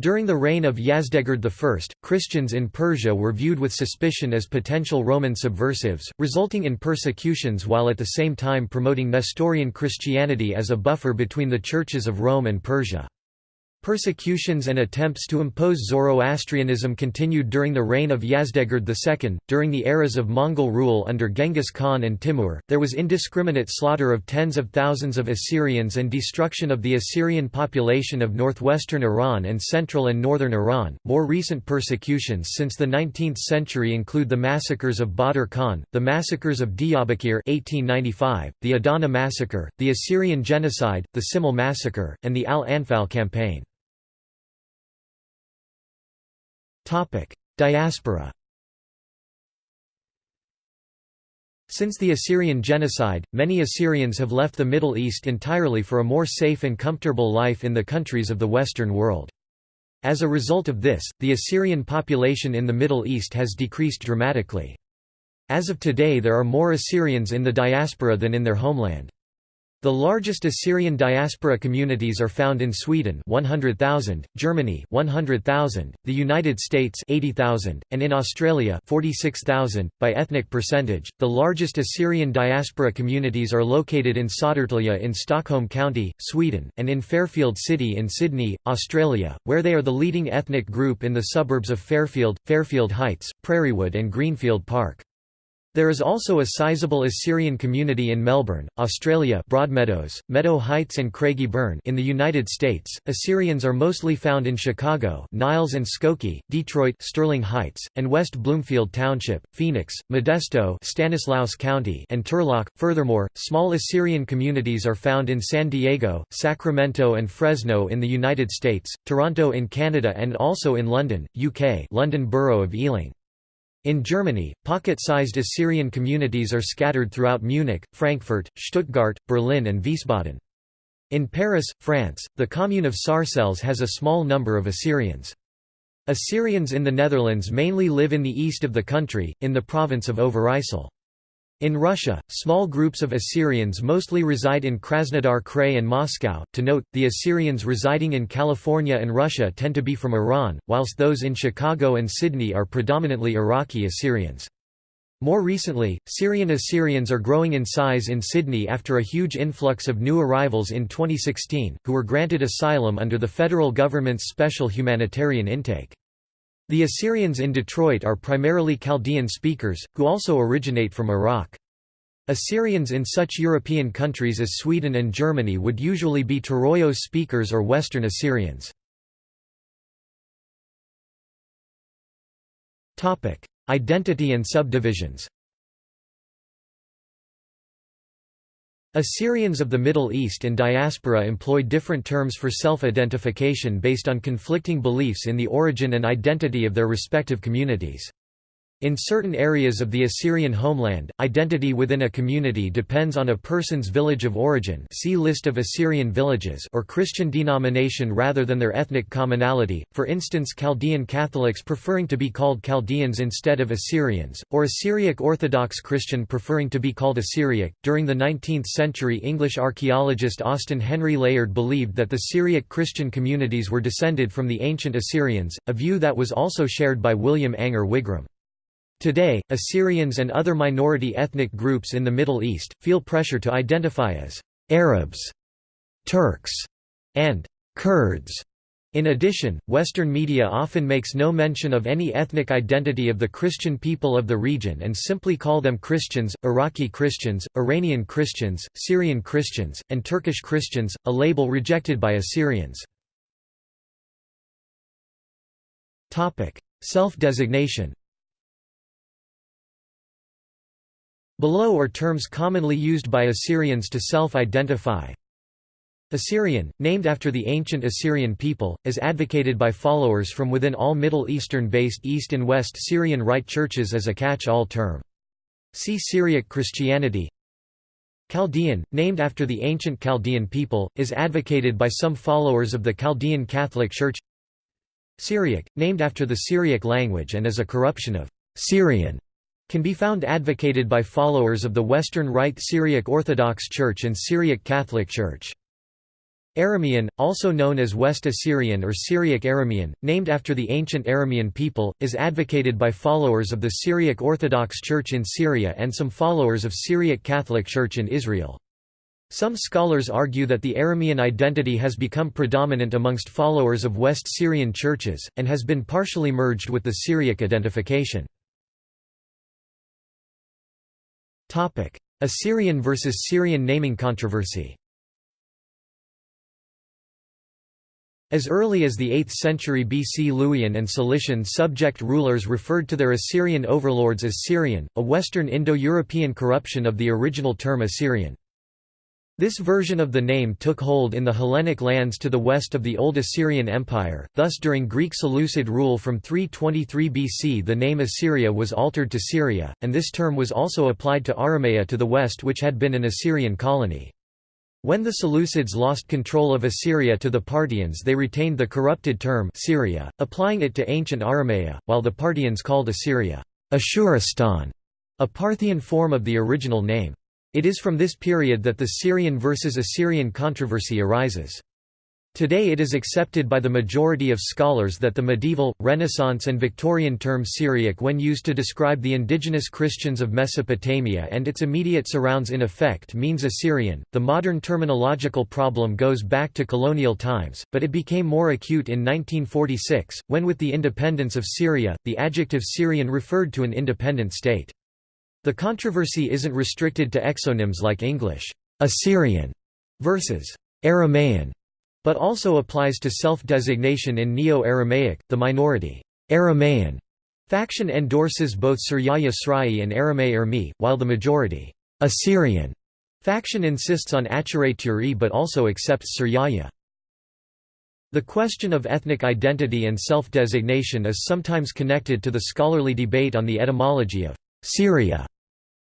During the reign of Yazdegerd I, Christians in Persia were viewed with suspicion as potential Roman subversives, resulting in persecutions while at the same time promoting Nestorian Christianity as a buffer between the churches of Rome and Persia. Persecutions and attempts to impose Zoroastrianism continued during the reign of Yazdegerd II. During the eras of Mongol rule under Genghis Khan and Timur, there was indiscriminate slaughter of tens of thousands of Assyrians and destruction of the Assyrian population of northwestern Iran and central and northern Iran. More recent persecutions since the 19th century include the massacres of Badr Khan, the massacres of Diyarbakir (1895), the Adana massacre, the Assyrian genocide, the Simele massacre, and the Al-Anfal campaign. Diaspora Since the Assyrian genocide, many Assyrians have left the Middle East entirely for a more safe and comfortable life in the countries of the Western world. As a result of this, the Assyrian population in the Middle East has decreased dramatically. As of today there are more Assyrians in the diaspora than in their homeland. The largest Assyrian diaspora communities are found in Sweden 100,000, Germany 100,000, the United States 80,000, and in Australia 46,000. By ethnic percentage, the largest Assyrian diaspora communities are located in Södertälje in Stockholm County, Sweden, and in Fairfield City in Sydney, Australia, where they are the leading ethnic group in the suburbs of Fairfield, Fairfield Heights, Prairiewood and Greenfield Park. There is also a sizable Assyrian community in Melbourne, Australia Broadmeadows, Meadow Heights and Craigieburn in the United States. Assyrians are mostly found in Chicago Niles and Skokie, Detroit Sterling Heights, and West Bloomfield Township, Phoenix, Modesto Stanislaus County and Turlock. Furthermore, small Assyrian communities are found in San Diego, Sacramento and Fresno in the United States, Toronto in Canada and also in London, UK London Borough of Ealing. In Germany, pocket-sized Assyrian communities are scattered throughout Munich, Frankfurt, Stuttgart, Berlin and Wiesbaden. In Paris, France, the commune of Sarcelles has a small number of Assyrians. Assyrians in the Netherlands mainly live in the east of the country, in the province of Overijssel. In Russia, small groups of Assyrians mostly reside in Krasnodar Krai and Moscow. To note, the Assyrians residing in California and Russia tend to be from Iran, whilst those in Chicago and Sydney are predominantly Iraqi Assyrians. More recently, Syrian Assyrians are growing in size in Sydney after a huge influx of new arrivals in 2016, who were granted asylum under the federal government's special humanitarian intake. The Assyrians in Detroit are primarily Chaldean speakers, who also originate from Iraq. Assyrians in such European countries as Sweden and Germany would usually be Turoyo speakers or Western Assyrians. Identity and subdivisions Assyrians of the Middle East and diaspora employ different terms for self-identification based on conflicting beliefs in the origin and identity of their respective communities. In certain areas of the Assyrian homeland, identity within a community depends on a person's village of origin see List of Assyrian villages or Christian denomination rather than their ethnic commonality, for instance Chaldean Catholics preferring to be called Chaldeans instead of Assyrians, or Assyriac Orthodox Christian preferring to be called Assyriac. During the 19th century English archaeologist Austin Henry Layard believed that the Syriac Christian communities were descended from the ancient Assyrians, a view that was also shared by William Ainger Wigram. Today, Assyrians and other minority ethnic groups in the Middle East, feel pressure to identify as Arabs, Turks, and Kurds. In addition, Western media often makes no mention of any ethnic identity of the Christian people of the region and simply call them Christians, Iraqi Christians, Iranian Christians, Syrian Christians, and Turkish Christians, a label rejected by Assyrians. Self-designation Below are terms commonly used by Assyrians to self-identify. Assyrian, named after the ancient Assyrian people, is advocated by followers from within all Middle Eastern-based East and West Syrian Rite churches as a catch-all term. See Syriac Christianity Chaldean, named after the ancient Chaldean people, is advocated by some followers of the Chaldean Catholic Church Syriac, named after the Syriac language and is a corruption of Syrian can be found advocated by followers of the Western Rite Syriac Orthodox Church and Syriac Catholic Church. Aramean, also known as West Assyrian or Syriac Aramean, named after the ancient Aramean people, is advocated by followers of the Syriac Orthodox Church in Syria and some followers of Syriac Catholic Church in Israel. Some scholars argue that the Aramean identity has become predominant amongst followers of West Syrian churches, and has been partially merged with the Syriac identification. Assyrian versus Syrian naming controversy As early as the 8th century BC Luwian and Cilician subject rulers referred to their Assyrian overlords as Syrian, a Western Indo-European corruption of the original term Assyrian. This version of the name took hold in the Hellenic lands to the west of the Old Assyrian Empire, thus during Greek Seleucid rule from 323 BC the name Assyria was altered to Syria, and this term was also applied to Aramea to the west which had been an Assyrian colony. When the Seleucids lost control of Assyria to the Parthians they retained the corrupted term Syria, applying it to ancient Aramea, while the Parthians called Assyria Ashuristan, a Parthian form of the original name. It is from this period that the Syrian versus Assyrian controversy arises. Today it is accepted by the majority of scholars that the medieval, Renaissance and Victorian term Syriac when used to describe the indigenous Christians of Mesopotamia and its immediate surrounds in effect means Assyrian. The modern terminological problem goes back to colonial times, but it became more acute in 1946, when with the independence of Syria, the adjective Syrian referred to an independent state. The controversy isn't restricted to exonyms like English, Assyrian versus Aramaean, but also applies to self-designation in Neo-Aramaic, the minority Aramaean faction endorses both Suryaya Srai and Aramay Ermi, while the majority Assyrian faction insists on Acharei Turi but also accepts Suryaya. The question of ethnic identity and self-designation is sometimes connected to the scholarly debate on the etymology of Syria.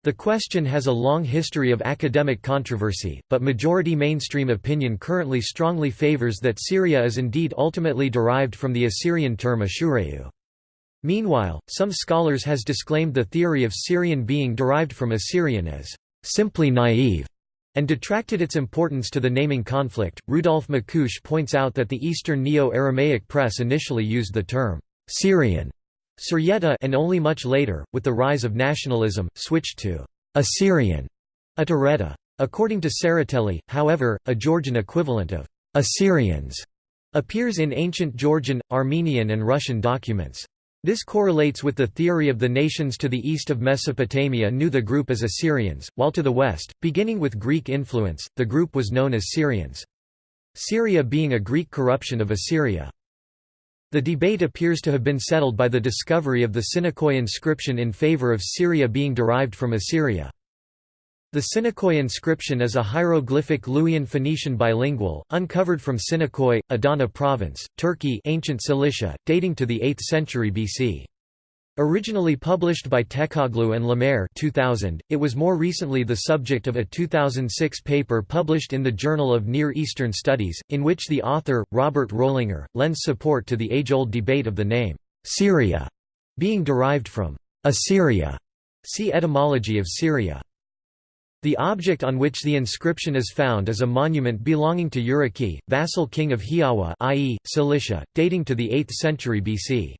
The question has a long history of academic controversy, but majority mainstream opinion currently strongly favors that Syria is indeed ultimately derived from the Assyrian term Ashureu. Meanwhile, some scholars has disclaimed the theory of Syrian being derived from Assyrian as simply naive and detracted its importance to the naming conflict. Rudolf Macuch points out that the Eastern Neo-Aramaic press initially used the term Syrian Suryeta and only much later, with the rise of nationalism, switched to Assyrian Atareta. According to Tsereteli, however, a Georgian equivalent of Assyrians appears in ancient Georgian, Armenian and Russian documents. This correlates with the theory of the nations to the east of Mesopotamia knew the group as Assyrians, while to the west, beginning with Greek influence, the group was known as Syrians. Syria being a Greek corruption of Assyria. The debate appears to have been settled by the discovery of the Sinakoy inscription in favor of Syria being derived from Assyria. The Sinakoy inscription is a hieroglyphic Luwian Phoenician bilingual, uncovered from Sinakoy, Adana province, Turkey ancient Cilicia, dating to the 8th century BC. Originally published by Tekoglu and Lemaire 2000, it was more recently the subject of a 2006 paper published in the Journal of Near Eastern Studies, in which the author, Robert Rollinger, lends support to the age-old debate of the name, Syria, being derived from Assyria. See etymology of Syria. The object on which the inscription is found is a monument belonging to Urartu, vassal king of Hiawa i.e., Cilicia, dating to the 8th century BC.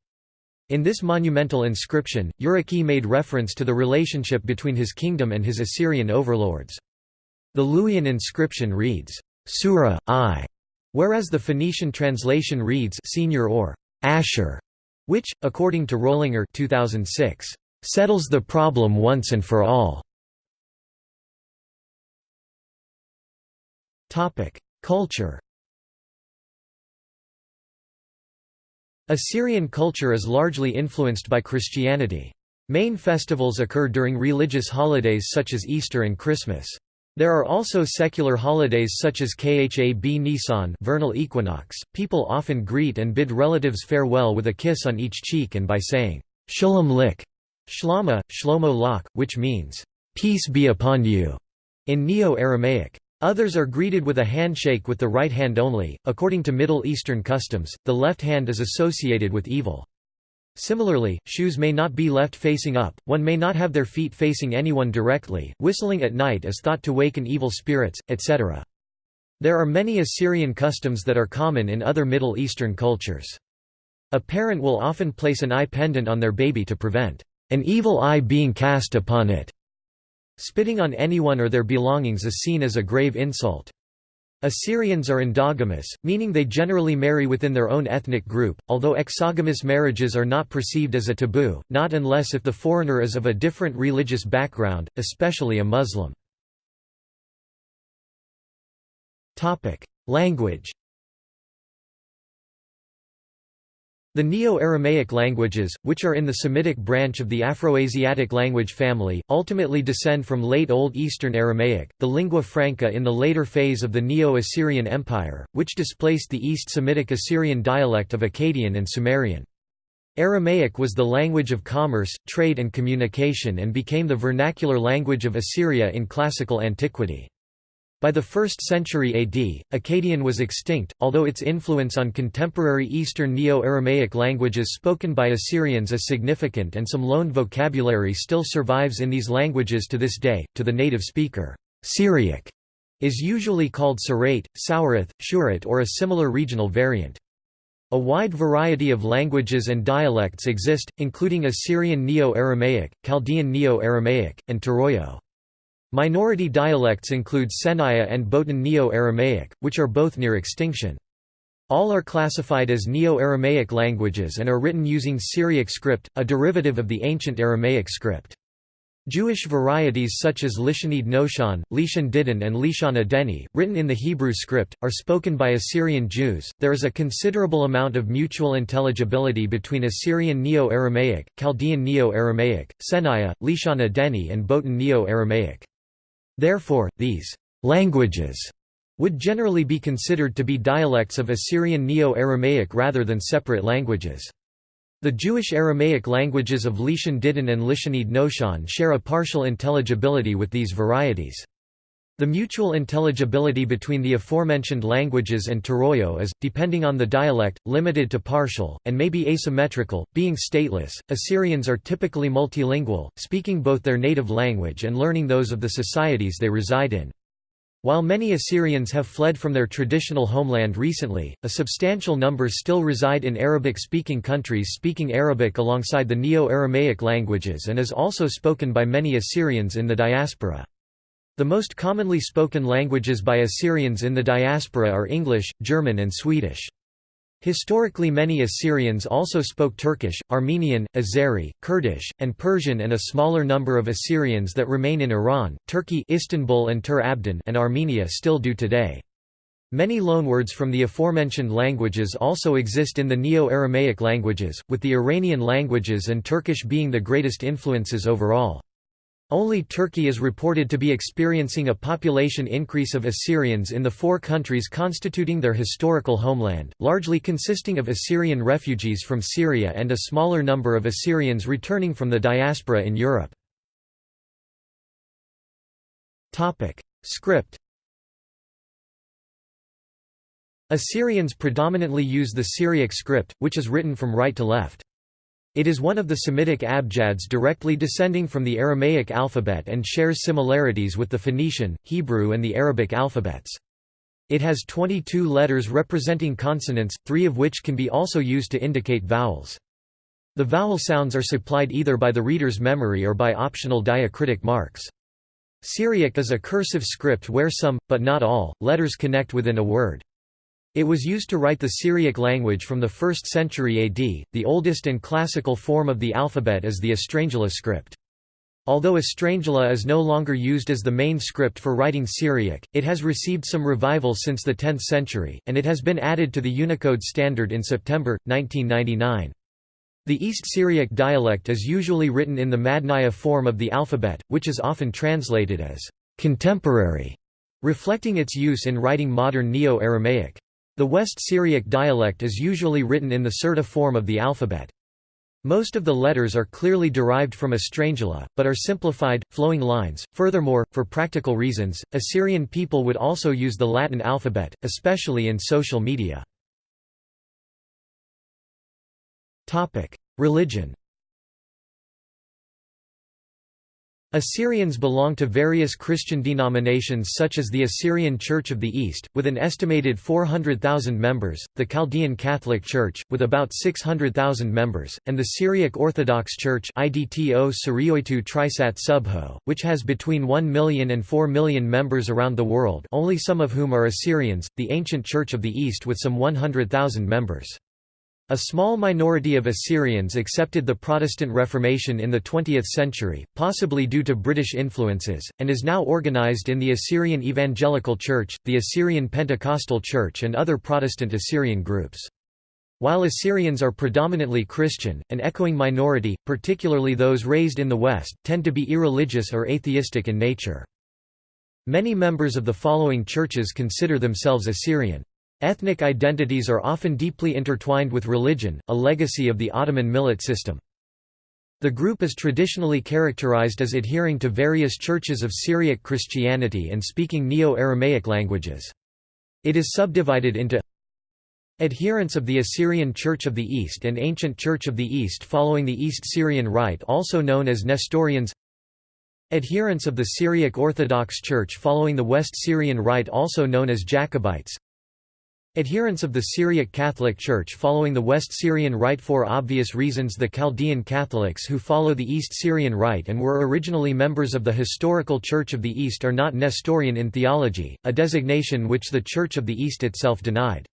In this monumental inscription, Urartu made reference to the relationship between his kingdom and his Assyrian overlords. The Luwian inscription reads, Sura, I, whereas the Phoenician translation reads Senior or Asher, which, according to Rollinger 2006, settles the problem once and for all. Culture Assyrian culture is largely influenced by Christianity. Main festivals occur during religious holidays such as Easter and Christmas. There are also secular holidays such as Khab Nisan vernal equinox. People often greet and bid relatives farewell with a kiss on each cheek and by saying, Shalom lik, Shlama, Shlomo lak, which means, Peace be upon you, in Neo-Aramaic. Others are greeted with a handshake with the right hand only. According to Middle Eastern customs, the left hand is associated with evil. Similarly, shoes may not be left facing up, one may not have their feet facing anyone directly, whistling at night is thought to waken evil spirits, etc. There are many Assyrian customs that are common in other Middle Eastern cultures. A parent will often place an eye pendant on their baby to prevent an evil eye being cast upon it. Spitting on anyone or their belongings is seen as a grave insult. Assyrians are endogamous, meaning they generally marry within their own ethnic group, although exogamous marriages are not perceived as a taboo, not unless if the foreigner is of a different religious background, especially a Muslim. Language The Neo-Aramaic languages, which are in the Semitic branch of the Afroasiatic language family, ultimately descend from late Old Eastern Aramaic, the lingua franca in the later phase of the Neo-Assyrian Empire, which displaced the East Semitic Assyrian dialect of Akkadian and Sumerian. Aramaic was the language of commerce, trade and communication and became the vernacular language of Assyria in classical antiquity. By the 1st century AD, Akkadian was extinct, although its influence on contemporary Eastern Neo-Aramaic languages spoken by Assyrians is significant and some loaned vocabulary still survives in these languages to this day. To the native speaker, Syriac is usually called Sarate, Saurith, Shurit or a similar regional variant. A wide variety of languages and dialects exist, including Assyrian Neo-Aramaic, Chaldean Neo-Aramaic, and Turoyo. Minority dialects include Senaya and Botan Neo-Aramaic, which are both near extinction. All are classified as Neo-Aramaic languages and are written using Syriac script, a derivative of the ancient Aramaic script. Jewish varieties such as Lishanid Noshan, Lishan Didin, and Lishana Deni, written in the Hebrew script, are spoken by Assyrian Jews. There is a considerable amount of mutual intelligibility between Assyrian Neo Aramaic, Chaldean Neo Aramaic, Senaya, Lishana Deni, and Botan Neo Aramaic. Therefore, these languages would generally be considered to be dialects of Assyrian Neo-Aramaic rather than separate languages. The Jewish Aramaic languages of Lishan Didin and Lishanid Noshan share a partial intelligibility with these varieties. The mutual intelligibility between the aforementioned languages and Turoyo is, depending on the dialect, limited to partial, and may be asymmetrical. Being stateless, Assyrians are typically multilingual, speaking both their native language and learning those of the societies they reside in. While many Assyrians have fled from their traditional homeland recently, a substantial number still reside in Arabic-speaking countries speaking Arabic alongside the Neo-Aramaic languages and is also spoken by many Assyrians in the diaspora. The most commonly spoken languages by Assyrians in the diaspora are English, German and Swedish. Historically many Assyrians also spoke Turkish, Armenian, Azeri, Kurdish, and Persian and a smaller number of Assyrians that remain in Iran, Turkey Istanbul and Tur Abdin and Armenia still do today. Many loanwords from the aforementioned languages also exist in the Neo-Aramaic languages, with the Iranian languages and Turkish being the greatest influences overall. Only Turkey is reported to be experiencing a population increase of Assyrians in the four countries constituting their historical homeland, largely consisting of Assyrian refugees from Syria and a smaller number of Assyrians returning from the diaspora in Europe. Script Assyrians predominantly use the Syriac script, which is written from right to left. It is one of the Semitic abjads directly descending from the Aramaic alphabet and shares similarities with the Phoenician, Hebrew and the Arabic alphabets. It has 22 letters representing consonants, three of which can be also used to indicate vowels. The vowel sounds are supplied either by the reader's memory or by optional diacritic marks. Syriac is a cursive script where some, but not all, letters connect within a word. It was used to write the Syriac language from the 1st century AD. The oldest and classical form of the alphabet is the Estrangela script. Although Estrangela is no longer used as the main script for writing Syriac, it has received some revival since the 10th century, and it has been added to the Unicode standard in September, 1999. The East Syriac dialect is usually written in the Madnaya form of the alphabet, which is often translated as contemporary, reflecting its use in writing modern Neo-Aramaic. The West Syriac dialect is usually written in the Sirta form of the alphabet. Most of the letters are clearly derived from Estrangela, but are simplified, flowing lines. Furthermore, for practical reasons, Assyrian people would also use the Latin alphabet, especially in social media. Religion Assyrians belong to various Christian denominations such as the Assyrian Church of the East, with an estimated 400,000 members, the Chaldean Catholic Church, with about 600,000 members, and the Syriac Orthodox Church Subho, which has between 1 million and 4 million members around the world only some of whom are Assyrians, the ancient Church of the East with some 100,000 members. A small minority of Assyrians accepted the Protestant Reformation in the 20th century, possibly due to British influences, and is now organized in the Assyrian Evangelical Church, the Assyrian Pentecostal Church and other Protestant Assyrian groups. While Assyrians are predominantly Christian, an echoing minority, particularly those raised in the West, tend to be irreligious or atheistic in nature. Many members of the following churches consider themselves Assyrian. Ethnic identities are often deeply intertwined with religion, a legacy of the Ottoman millet system. The group is traditionally characterized as adhering to various churches of Syriac Christianity and speaking Neo-Aramaic languages. It is subdivided into Adherents of the Assyrian Church of the East and Ancient Church of the East following the East Syrian Rite also known as Nestorians Adherents of the Syriac Orthodox Church following the West Syrian Rite also known as Jacobites Adherents of the Syriac Catholic Church following the West Syrian Rite For obvious reasons the Chaldean Catholics who follow the East Syrian Rite and were originally members of the historical Church of the East are not Nestorian in theology, a designation which the Church of the East itself denied.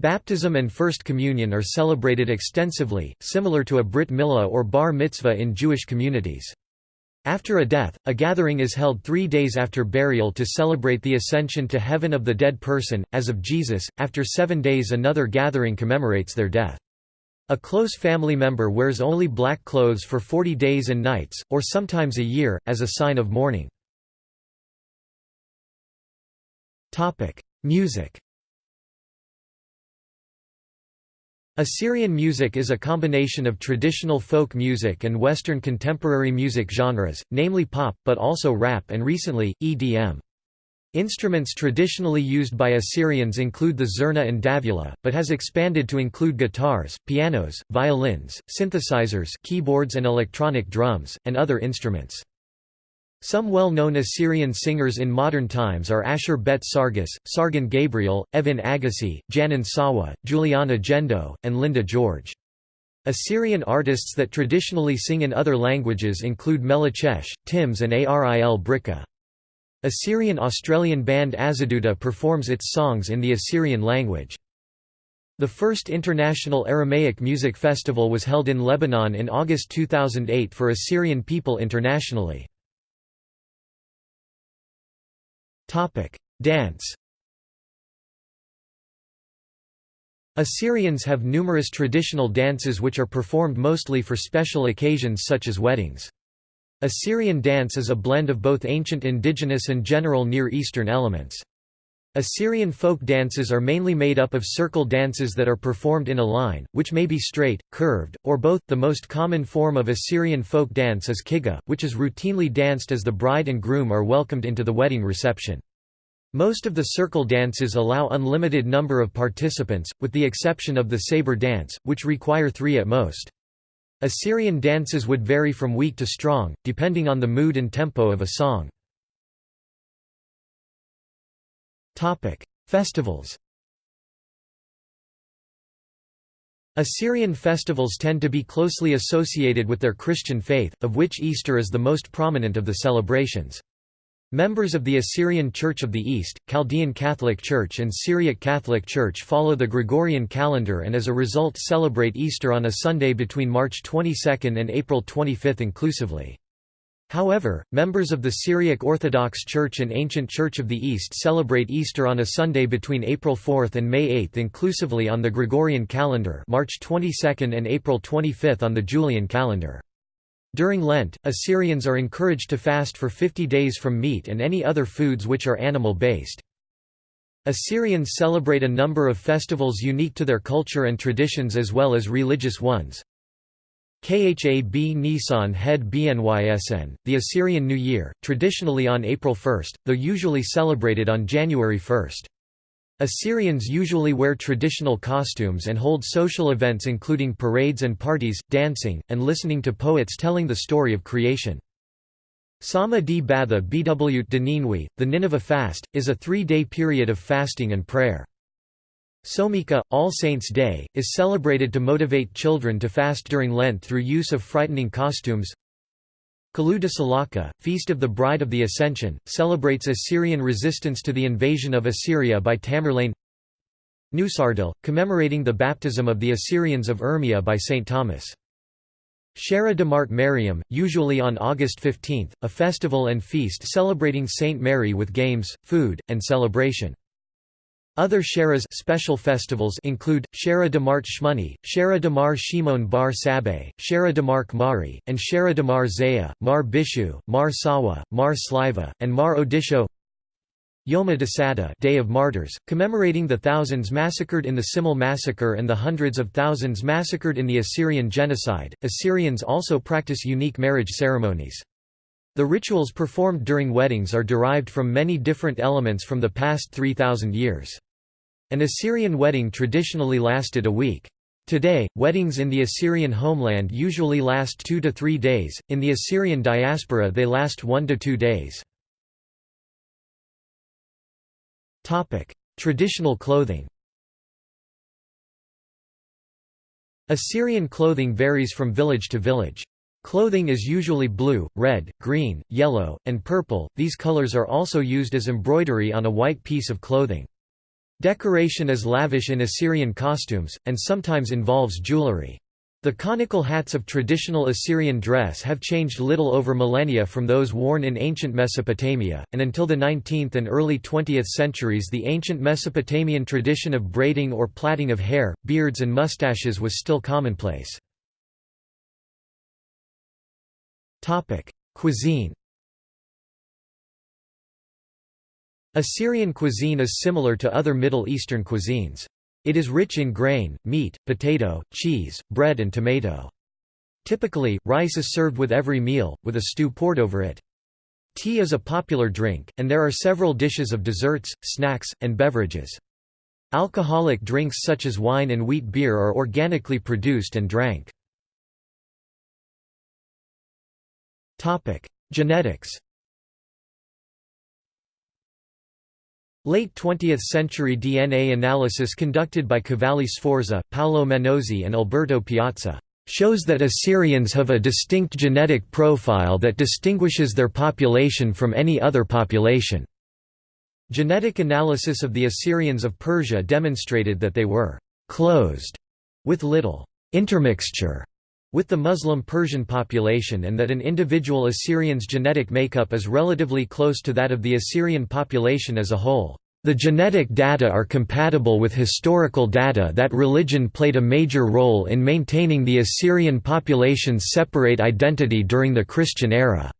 Baptism and First Communion are celebrated extensively, similar to a Brit Milah or Bar Mitzvah in Jewish communities. After a death, a gathering is held three days after burial to celebrate the ascension to heaven of the dead person, as of Jesus. After seven days, another gathering commemorates their death. A close family member wears only black clothes for 40 days and nights, or sometimes a year, as a sign of mourning. Music Assyrian music is a combination of traditional folk music and Western contemporary music genres, namely pop, but also rap and recently, EDM. Instruments traditionally used by Assyrians include the zurna and davula, but has expanded to include guitars, pianos, violins, synthesizers keyboards and electronic drums, and other instruments. Some well-known Assyrian singers in modern times are Ashur Bet Sargis, Sargon Gabriel, Evin Agassi, Janan Sawa, Juliana Jendo, and Linda George. Assyrian artists that traditionally sing in other languages include Melechesh, Tims and Aril Brikha. Assyrian-Australian band Azadoota performs its songs in the Assyrian language. The first International Aramaic Music Festival was held in Lebanon in August 2008 for Assyrian people internationally. Dance Assyrians have numerous traditional dances which are performed mostly for special occasions such as weddings. Assyrian dance is a blend of both ancient indigenous and general Near Eastern elements. Assyrian folk dances are mainly made up of circle dances that are performed in a line, which may be straight, curved, or both. The most common form of Assyrian folk dance is kiga, which is routinely danced as the bride and groom are welcomed into the wedding reception. Most of the circle dances allow unlimited number of participants, with the exception of the saber dance, which require three at most. Assyrian dances would vary from weak to strong, depending on the mood and tempo of a song. Topic: Festivals. Assyrian festivals tend to be closely associated with their Christian faith, of which Easter is the most prominent of the celebrations. Members of the Assyrian Church of the East, Chaldean Catholic Church and Syriac Catholic Church follow the Gregorian calendar and as a result celebrate Easter on a Sunday between March 22 and April 25 inclusively. However, members of the Syriac Orthodox Church and Ancient Church of the East celebrate Easter on a Sunday between April 4 and May 8 inclusively on the Gregorian calendar March 22 and April 25 on the Julian calendar. During Lent, Assyrians are encouraged to fast for 50 days from meat and any other foods which are animal-based. Assyrians celebrate a number of festivals unique to their culture and traditions as well as religious ones. Khab Nisan Head Bnysn, the Assyrian New Year, traditionally on April 1, though usually celebrated on January 1. Assyrians usually wear traditional costumes and hold social events including parades and parties, dancing, and listening to poets telling the story of creation. Sama di Batha Bw Ninwi, the Nineveh fast, is a three-day period of fasting and prayer. Somika, All Saints' Day, is celebrated to motivate children to fast during Lent through use of frightening costumes. Kaluda Salaka, Feast of the Bride of the Ascension, celebrates Assyrian resistance to the invasion of Assyria by Tamerlane Nusardil, commemorating the baptism of the Assyrians of Urmia by St. Thomas. Shara de Mart Mariam, usually on August 15, a festival and feast celebrating Saint Mary with games, food, and celebration. Other Sharas special festivals include, Shara de Mart Shmuni, Shara de Mar Shimon Bar Sabe, Shara de Mark Mari, and Shara de Mar Zaya, Mar Bishu, Mar Sawa, Mar Sliva, and Mar Odisho Yoma Sada Day of Martyrs, commemorating the thousands massacred in the Simele massacre and the hundreds of thousands massacred in the Assyrian genocide. Assyrians also practice unique marriage ceremonies. The rituals performed during weddings are derived from many different elements from the past 3,000 years. An Assyrian wedding traditionally lasted a week. Today, weddings in the Assyrian homeland usually last two to three days, in the Assyrian diaspora they last one to two days. Traditional clothing Assyrian clothing varies from village to village. Clothing is usually blue, red, green, yellow, and purple, these colors are also used as embroidery on a white piece of clothing. Decoration is lavish in Assyrian costumes, and sometimes involves jewelry. The conical hats of traditional Assyrian dress have changed little over millennia from those worn in ancient Mesopotamia, and until the 19th and early 20th centuries the ancient Mesopotamian tradition of braiding or plaiting of hair, beards and mustaches was still commonplace. Cuisine Assyrian cuisine is similar to other Middle Eastern cuisines. It is rich in grain, meat, potato, cheese, bread and tomato. Typically, rice is served with every meal, with a stew poured over it. Tea is a popular drink, and there are several dishes of desserts, snacks, and beverages. Alcoholic drinks such as wine and wheat beer are organically produced and drank. Genetics Late 20th century DNA analysis conducted by Cavalli Sforza, Paolo Menozzi and Alberto Piazza shows that Assyrians have a distinct genetic profile that distinguishes their population from any other population. Genetic analysis of the Assyrians of Persia demonstrated that they were «closed» with little «intermixture» with the Muslim Persian population and that an individual Assyrian's genetic makeup is relatively close to that of the Assyrian population as a whole. The genetic data are compatible with historical data that religion played a major role in maintaining the Assyrian population's separate identity during the Christian era.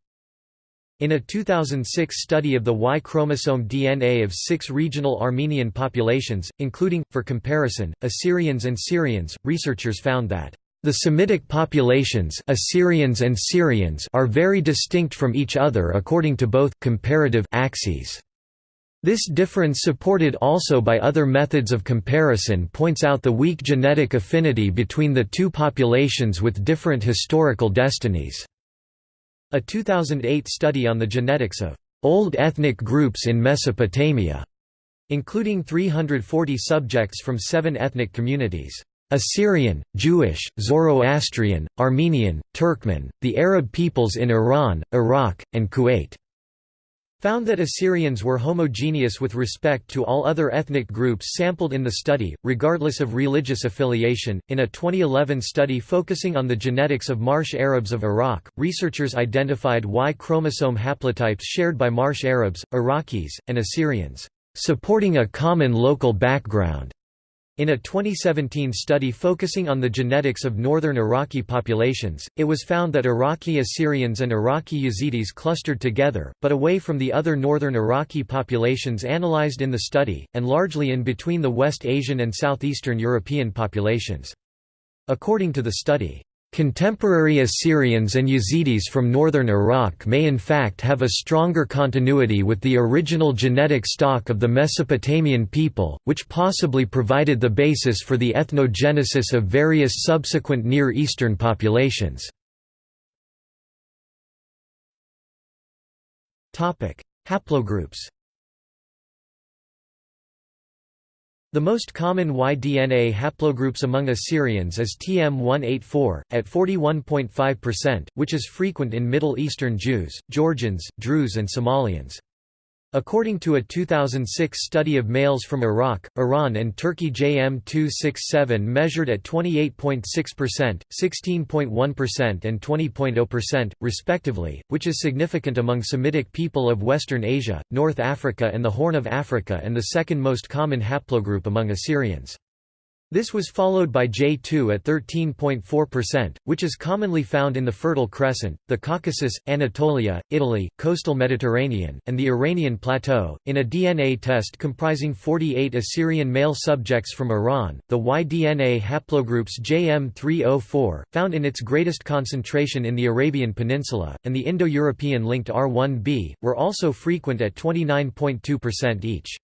In a 2006 study of the Y chromosome DNA of six regional Armenian populations, including, for comparison, Assyrians and Syrians, researchers found that the Semitic populations Assyrians and Syrians are very distinct from each other according to both comparative axes. This difference supported also by other methods of comparison points out the weak genetic affinity between the two populations with different historical destinies. A 2008 study on the genetics of old ethnic groups in Mesopotamia, including 340 subjects from seven ethnic communities Assyrian, Jewish, Zoroastrian, Armenian, Turkmen, the Arab peoples in Iran, Iraq, and Kuwait found that Assyrians were homogeneous with respect to all other ethnic groups sampled in the study, regardless of religious affiliation. In a 2011 study focusing on the genetics of Marsh Arabs of Iraq, researchers identified Y chromosome haplotypes shared by Marsh Arabs, Iraqis, and Assyrians, supporting a common local background. In a 2017 study focusing on the genetics of northern Iraqi populations, it was found that Iraqi Assyrians and Iraqi Yazidis clustered together, but away from the other northern Iraqi populations analyzed in the study, and largely in between the West Asian and Southeastern European populations. According to the study, Contemporary Assyrians and Yazidis from northern Iraq may in fact have a stronger continuity with the original genetic stock of the Mesopotamian people, which possibly provided the basis for the ethnogenesis of various subsequent Near Eastern populations. Haplogroups The most common Y-DNA haplogroups among Assyrians is TM184, at 41.5%, which is frequent in Middle Eastern Jews, Georgians, Druze and Somalians. According to a 2006 study of males from Iraq, Iran and Turkey JM267 measured at 28.6%, 16.1% and 20.0%, respectively, which is significant among Semitic people of Western Asia, North Africa and the Horn of Africa and the second most common haplogroup among Assyrians. This was followed by J2 at 13.4%, which is commonly found in the Fertile Crescent, the Caucasus, Anatolia, Italy, coastal Mediterranean, and the Iranian Plateau. In a DNA test comprising 48 Assyrian male subjects from Iran, the Y-DNA haplogroups JM304, found in its greatest concentration in the Arabian Peninsula, and the Indo-European linked R1b, were also frequent at 29.2% each.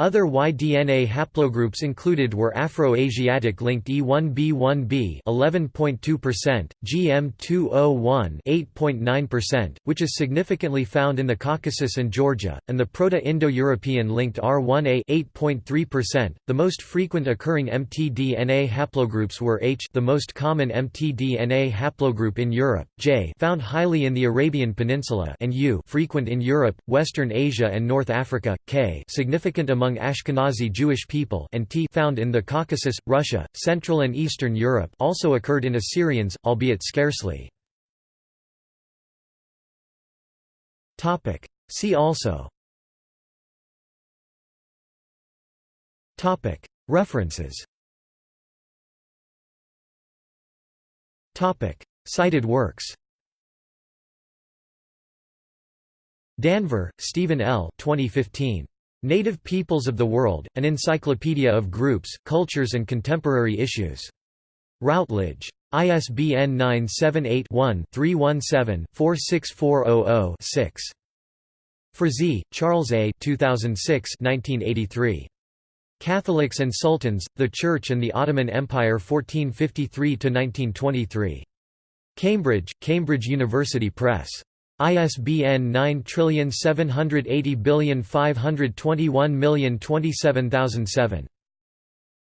Other Y-DNA haplogroups included were Afro-Asiatic-linked E1b1b 11.2%, GM201 8.9%, which is significantly found in the Caucasus and Georgia, and the Proto-Indo-European linked R1a 8.3%. The most frequent occurring mtDNA haplogroups were H, the most common mtDNA haplogroup in Europe, J, found highly in the Arabian Peninsula, and U, frequent in Europe, Western Asia and North Africa, K, significant among among Ashkenazi Jewish people and T found in the Caucasus, Russia, Central and Eastern Europe also occurred in Assyrians, albeit scarcely. See also References Cited works Danver, Stephen L. 2015. Native Peoples of the World, an encyclopedia of groups, cultures and contemporary issues. Routledge. ISBN 978-1-317-46400-6. Frazee, Charles A. 2006 1983. Catholics and Sultans, The Church and the Ottoman Empire 1453–1923. Cambridge, Cambridge University Press. ISBN 9780521027007.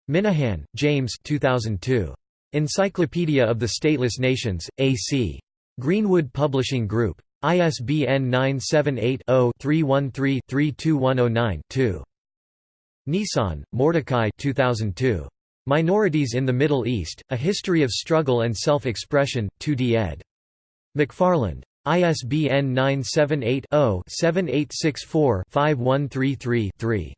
Minahan, James 2002. Encyclopedia of the Stateless Nations, A.C. Greenwood Publishing Group. ISBN 978-0-313-32109-2. Nissan, Mordecai 2002. Minorities in the Middle East, A History of Struggle and Self-Expression, 2d ed. McFarland. ISBN 978-0-7864-5133-3.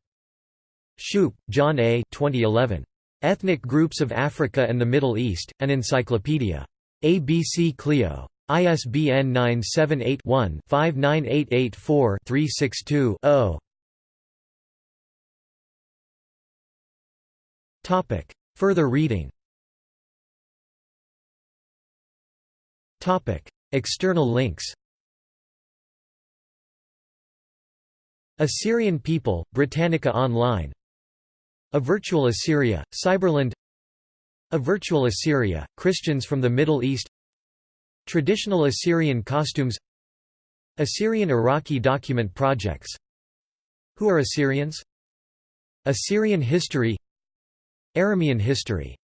Shoup, John A. 2011. Ethnic Groups of Africa and the Middle East, An Encyclopedia. ABC Clio. ISBN 978-1-59884-362-0. Further reading External links. Assyrian people, Britannica Online. A Virtual Assyria, Cyberland. A Virtual Assyria, Christians from the Middle East. Traditional Assyrian costumes. Assyrian Iraqi document projects. Who are Assyrians? Assyrian history. Aramean history